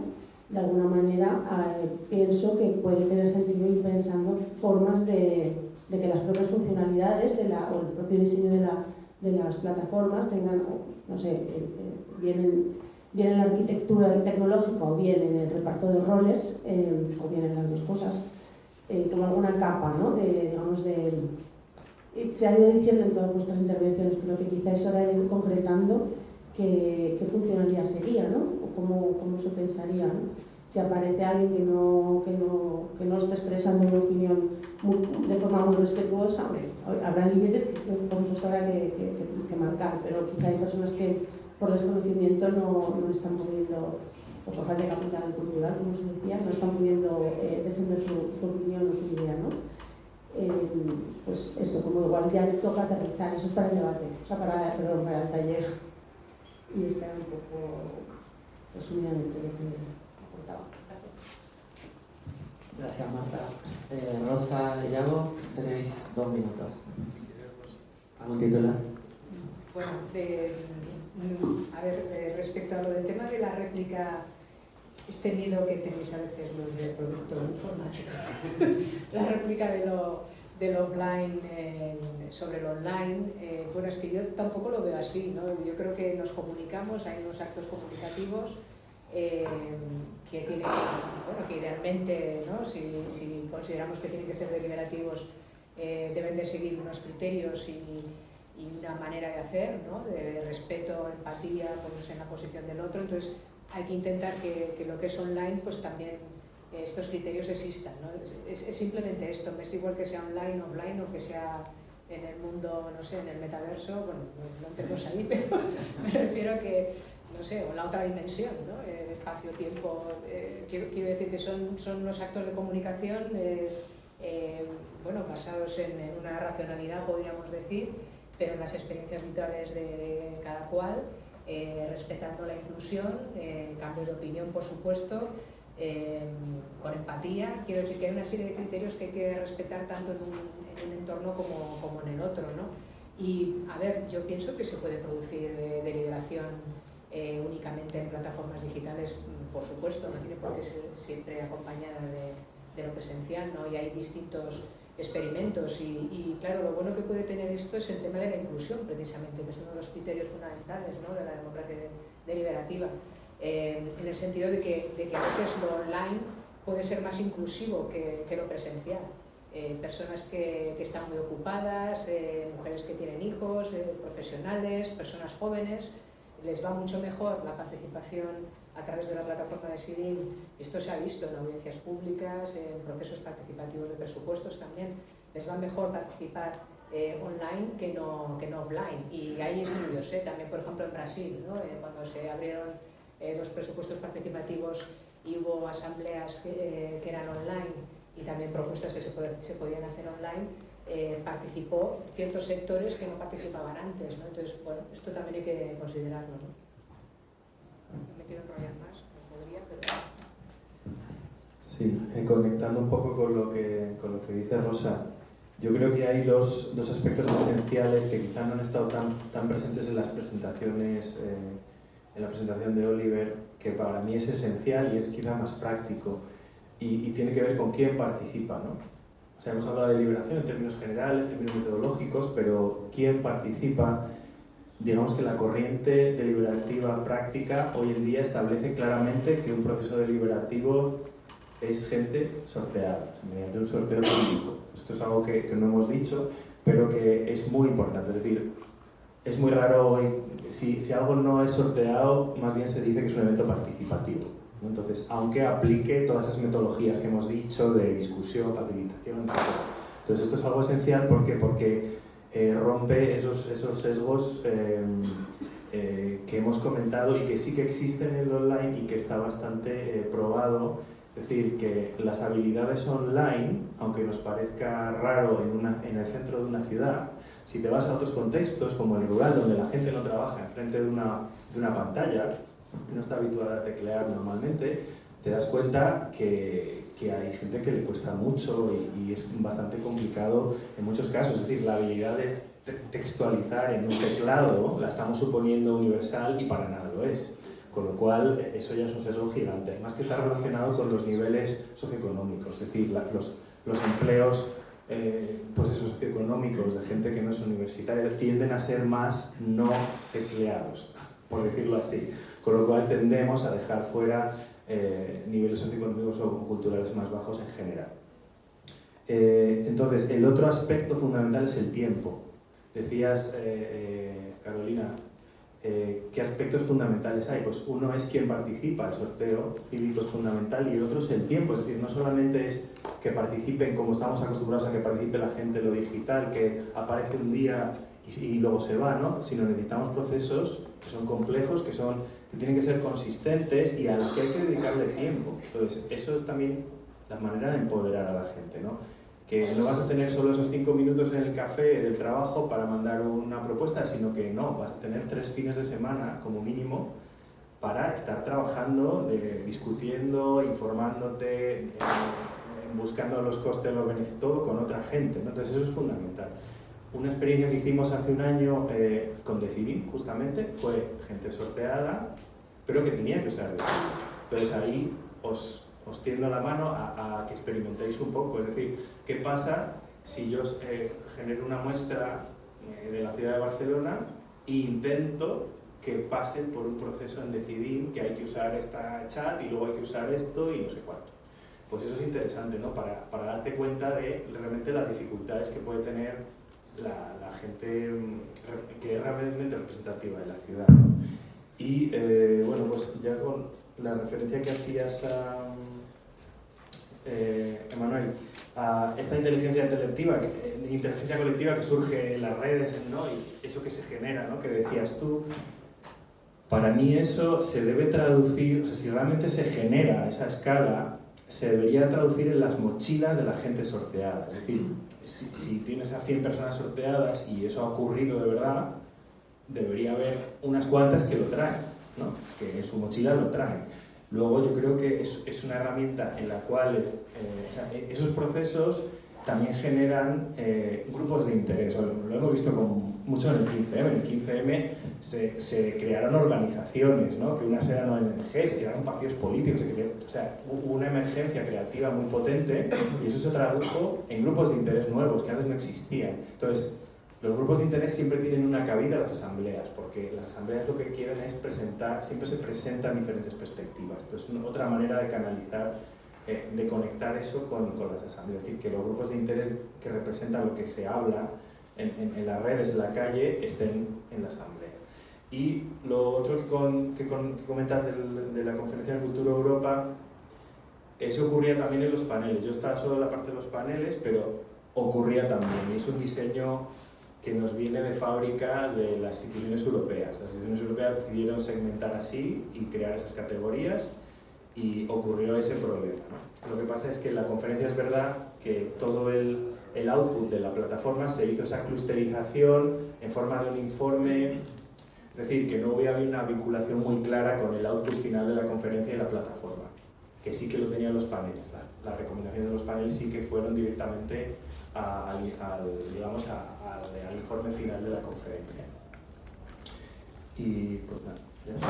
de alguna manera eh, pienso que puede tener sentido ir pensando formas de, de que las propias funcionalidades de la, o el propio diseño de, la, de las plataformas tengan, no sé, eh, eh, bien, bien en la arquitectura tecnológica o bien en el reparto de roles, eh, o bien en las dos cosas, eh, como alguna capa, ¿no? De, digamos, de, se ha ido diciendo en todas vuestras intervenciones, pero que quizá es hora de ir concretando qué, qué funcionalidad sería, ¿no? O cómo, cómo se pensaría, ¿no? Si aparece alguien que no, que no, que no está expresando una opinión de forma muy respetuosa, habrá límites que supuesto habrá que, que, que, marcar, pero quizá hay personas que por desconocimiento no, no están pudiendo, o por falta de capital cultural, como se decía, no están pudiendo eh, defender su, su, opinión o su idea, ¿no? Eh, pues eso, como igual ya toca aterrizar, eso es para el debate, o sea, para, perdón, para el taller. Y era un poco resumidamente lo que aportaba. Gracias. Gracias, Marta. Eh, Rosa Yago, tenéis dos minutos. ¿Algún titular? Bueno, de, a ver, eh, respecto a lo del tema de la réplica, este miedo que tenéis a veces los de producto informático, (laughs) la réplica de lo del offline eh, sobre el online, eh, bueno, es que yo tampoco lo veo así, ¿no? Yo creo que nos comunicamos, hay unos actos comunicativos eh, que tienen bueno, que idealmente, ¿no? si, si, consideramos que tienen que ser deliberativos, eh, deben de seguir unos criterios y, y una manera de hacer, ¿no? de respeto, empatía, ponerse en la posición del otro, entonces hay que intentar que, que lo que es online pues también estos criterios existan. Es, simplemente esto, me es igual que sea online, offline o que sea en el mundo, no sé, en el metaverso, bueno, no, no tenemos ahí, (laughs) pero me refiero a que, no sé, o la otra dimensión, ¿no? Espacio, tiempo, eh, quiero, decir que son, son unos actos de comunicación, eh, eh bueno, basados en, una racionalidad, podríamos decir, pero en las experiencias vitales de, cada cual, respetando la inclusión, cambios de opinión, por supuesto, eh, con empatía. Quiero decir que hay una serie de criterios que hay que respetar tanto en un, en un entorno como, como, en el otro. ¿no? Y, a ver, yo pienso que se puede producir eh, deliberación eh, únicamente en plataformas digitales, mm, por supuesto, no tiene por qué ser siempre acompañada de, lo presencial, ¿no? y hay distintos experimentos y, claro, lo bueno que puede tener esto es el tema de la inclusión precisamente, que es uno de los criterios fundamentales ¿no? de la democracia deliberativa, eh, en el sentido de que, de que a veces lo online puede ser más inclusivo que, que lo presencial. Eh, personas que, que, están muy ocupadas, mujeres que tienen hijos, profesionales, personas jóvenes, les va mucho mejor la participación a través de la plataforma de SIDIN. Esto se ha visto en audiencias públicas, en procesos participativos de presupuestos también. Les va mejor participar eh, online que no, que no offline. Y hay estudios, ¿eh? también por ejemplo en Brasil, ¿no? Eh, cuando se abrieron los presupuestos participativos y hubo asambleas que, que, eran online y también propuestas que se, se podían hacer online, eh, participó ciertos sectores que no participaban antes. ¿no? Entonces, bueno, esto también hay que considerarlo. ¿no? me quiero enrollar más, podría, pero... Sí, eh, conectando un poco con lo, que, con lo que dice Rosa, yo creo que hay dos, dos aspectos esenciales que quizá no han estado tan, tan presentes en las presentaciones, eh, en la presentación de Oliver, que para mí es esencial y es quizá más práctico y, y tiene que ver con quién participa. ¿no? hemos hablado de liberación en términos generales, en términos metodológicos, pero ¿quién participa? Digamos que la corriente deliberativa práctica hoy en día establece claramente que un proceso deliberativo es gente sorteada, mediante un sorteo público. Esto es algo que, que, no hemos dicho, pero que es muy importante. Es decir, es muy raro si, si algo no es sorteado, más bien se dice que es un evento participativo. Entonces, aunque aplique todas esas metodologías que hemos dicho de discusión, facilitación, etc. Entonces, esto es algo esencial porque, porque eh, rompe esos, esos sesgos em, eh, que hemos comentado y que sí que existen en el online y que está bastante eh, probado. Es decir, que las habilidades online, aunque nos parezca raro en, una, en el centro de una ciudad, si te vas a otros contextos, como el rural, donde la gente no trabaja enfrente de una, de una pantalla, no está habituada a teclear normalmente, te das cuenta que, que hay gente que le cuesta mucho y, es bastante complicado en muchos casos. Es decir, la habilidad de textualizar en un teclado la estamos suponiendo universal y para nada lo es. Con lo cual, eso ya es un sesgo gigante. Más que está relacionado con los niveles socioeconómicos, es decir, los, los empleos eh, pues esos socioeconómicos de gente que no es universitaria tienden a ser más no tecleados, por decirlo así con lo cual tendemos a dejar fuera eh, niveles socioeconómicos o culturales más bajos en general. Eh, entonces, el otro aspecto fundamental es el tiempo. Decías, eh, ¿qué aspectos fundamentales hay? Pues uno es quien participa, el sorteo cívico es fundamental, y el otro es el tiempo, es decir, no solamente es que participen como estamos acostumbrados a que participe la gente en lo digital, que aparece un día y, y luego se va, ¿no? sino necesitamos procesos que son complejos, que, son, que tienen que ser consistentes y a los que hay que dedicarle tiempo. Entonces, eso es también la manera de empoderar a la gente, ¿no? Que no vas a tener solo esos cinco minutos en el café del trabajo para mandar una propuesta, sino que no, vas a tener tres fines de semana como mínimo para estar trabajando, discutiendo, informándote, eh, buscando los costes, los beneficios, todo con otra gente. ¿no? Entonces eso es fundamental. Una experiencia que hicimos hace un año eh, con Decidim, justamente, fue gente sorteada, pero que tenía que usar Entonces ahí os, os tiendo la mano a, que experimentéis un poco, es decir, ¿qué pasa si yo eh, genero una muestra eh, de la ciudad de Barcelona e intento que pasen por un proceso en Decidim, que hay que usar esta chat y luego hay que usar esto y no sé cuánto? Pues eso es interesante, ¿no? Para, para darte cuenta de realmente las dificultades que puede tener la, gente mm, que es realmente representativa de la ciudad. Y eh, bueno, pues ya con la referencia que hacías a Emanuel, a esta inteligencia colectiva, eh, inteligencia colectiva que surge en las redes, ¿no? y eso que se genera, ¿no? que decías tú, para mí eso se debe traducir, o sea, si realmente se genera esa escala, se debería traducir en las mochilas de la gente sorteada. Es decir, si, tienes a 100 personas sorteadas y eso ha ocurrido de verdad, debería haber unas cuantas que lo traen, ¿no? que en su mochila lo traen. Luego yo creo que es, es una herramienta en la cual eh, e, esos procesos también generan eh, grupos de interés. Lo hemos visto con mucho en el 15M. En el 15M se, se crearon organizaciones, ¿no? que unas eran ONGs, se crearon partidos políticos, se crearon, o sea, hubo una emergencia creativa muy potente y eso se tradujo en grupos de interés nuevos que antes no existían. Entonces, los grupos de interés siempre tienen una cabida en las asambleas, porque las asambleas lo que quieren es presentar, siempre se presentan diferentes perspectivas. Entonces, una, otra manera de canalizar, eh, de conectar eso con, con, las asambleas. Es decir, que los grupos de interés que representan lo que se habla en, en, en las redes, en la calle, estén en la asamblea. Y lo otro que, con, que, con, que comentas de la conferencia del futuro Europa, eso ocurría también en los paneles. Yo estaba solo en la parte de los paneles, pero ocurría también. Y es un diseño que nos viene de fábrica de las instituciones europeas. Las instituciones europeas decidieron segmentar así y crear esas categorías y ocurrió ese problema. Lo que pasa es que en la conferencia es verdad que todo el, el output de la plataforma se hizo esa clusterización en forma de un informe, es decir, que no había una vinculación muy clara con el output final de la conferencia y la plataforma, que sí que lo tenían los paneles. Las la recomendaciones de los paneles sí que fueron directamente al, al, digamos, a, al, informe final de la conferencia. Y pues nada, ya está.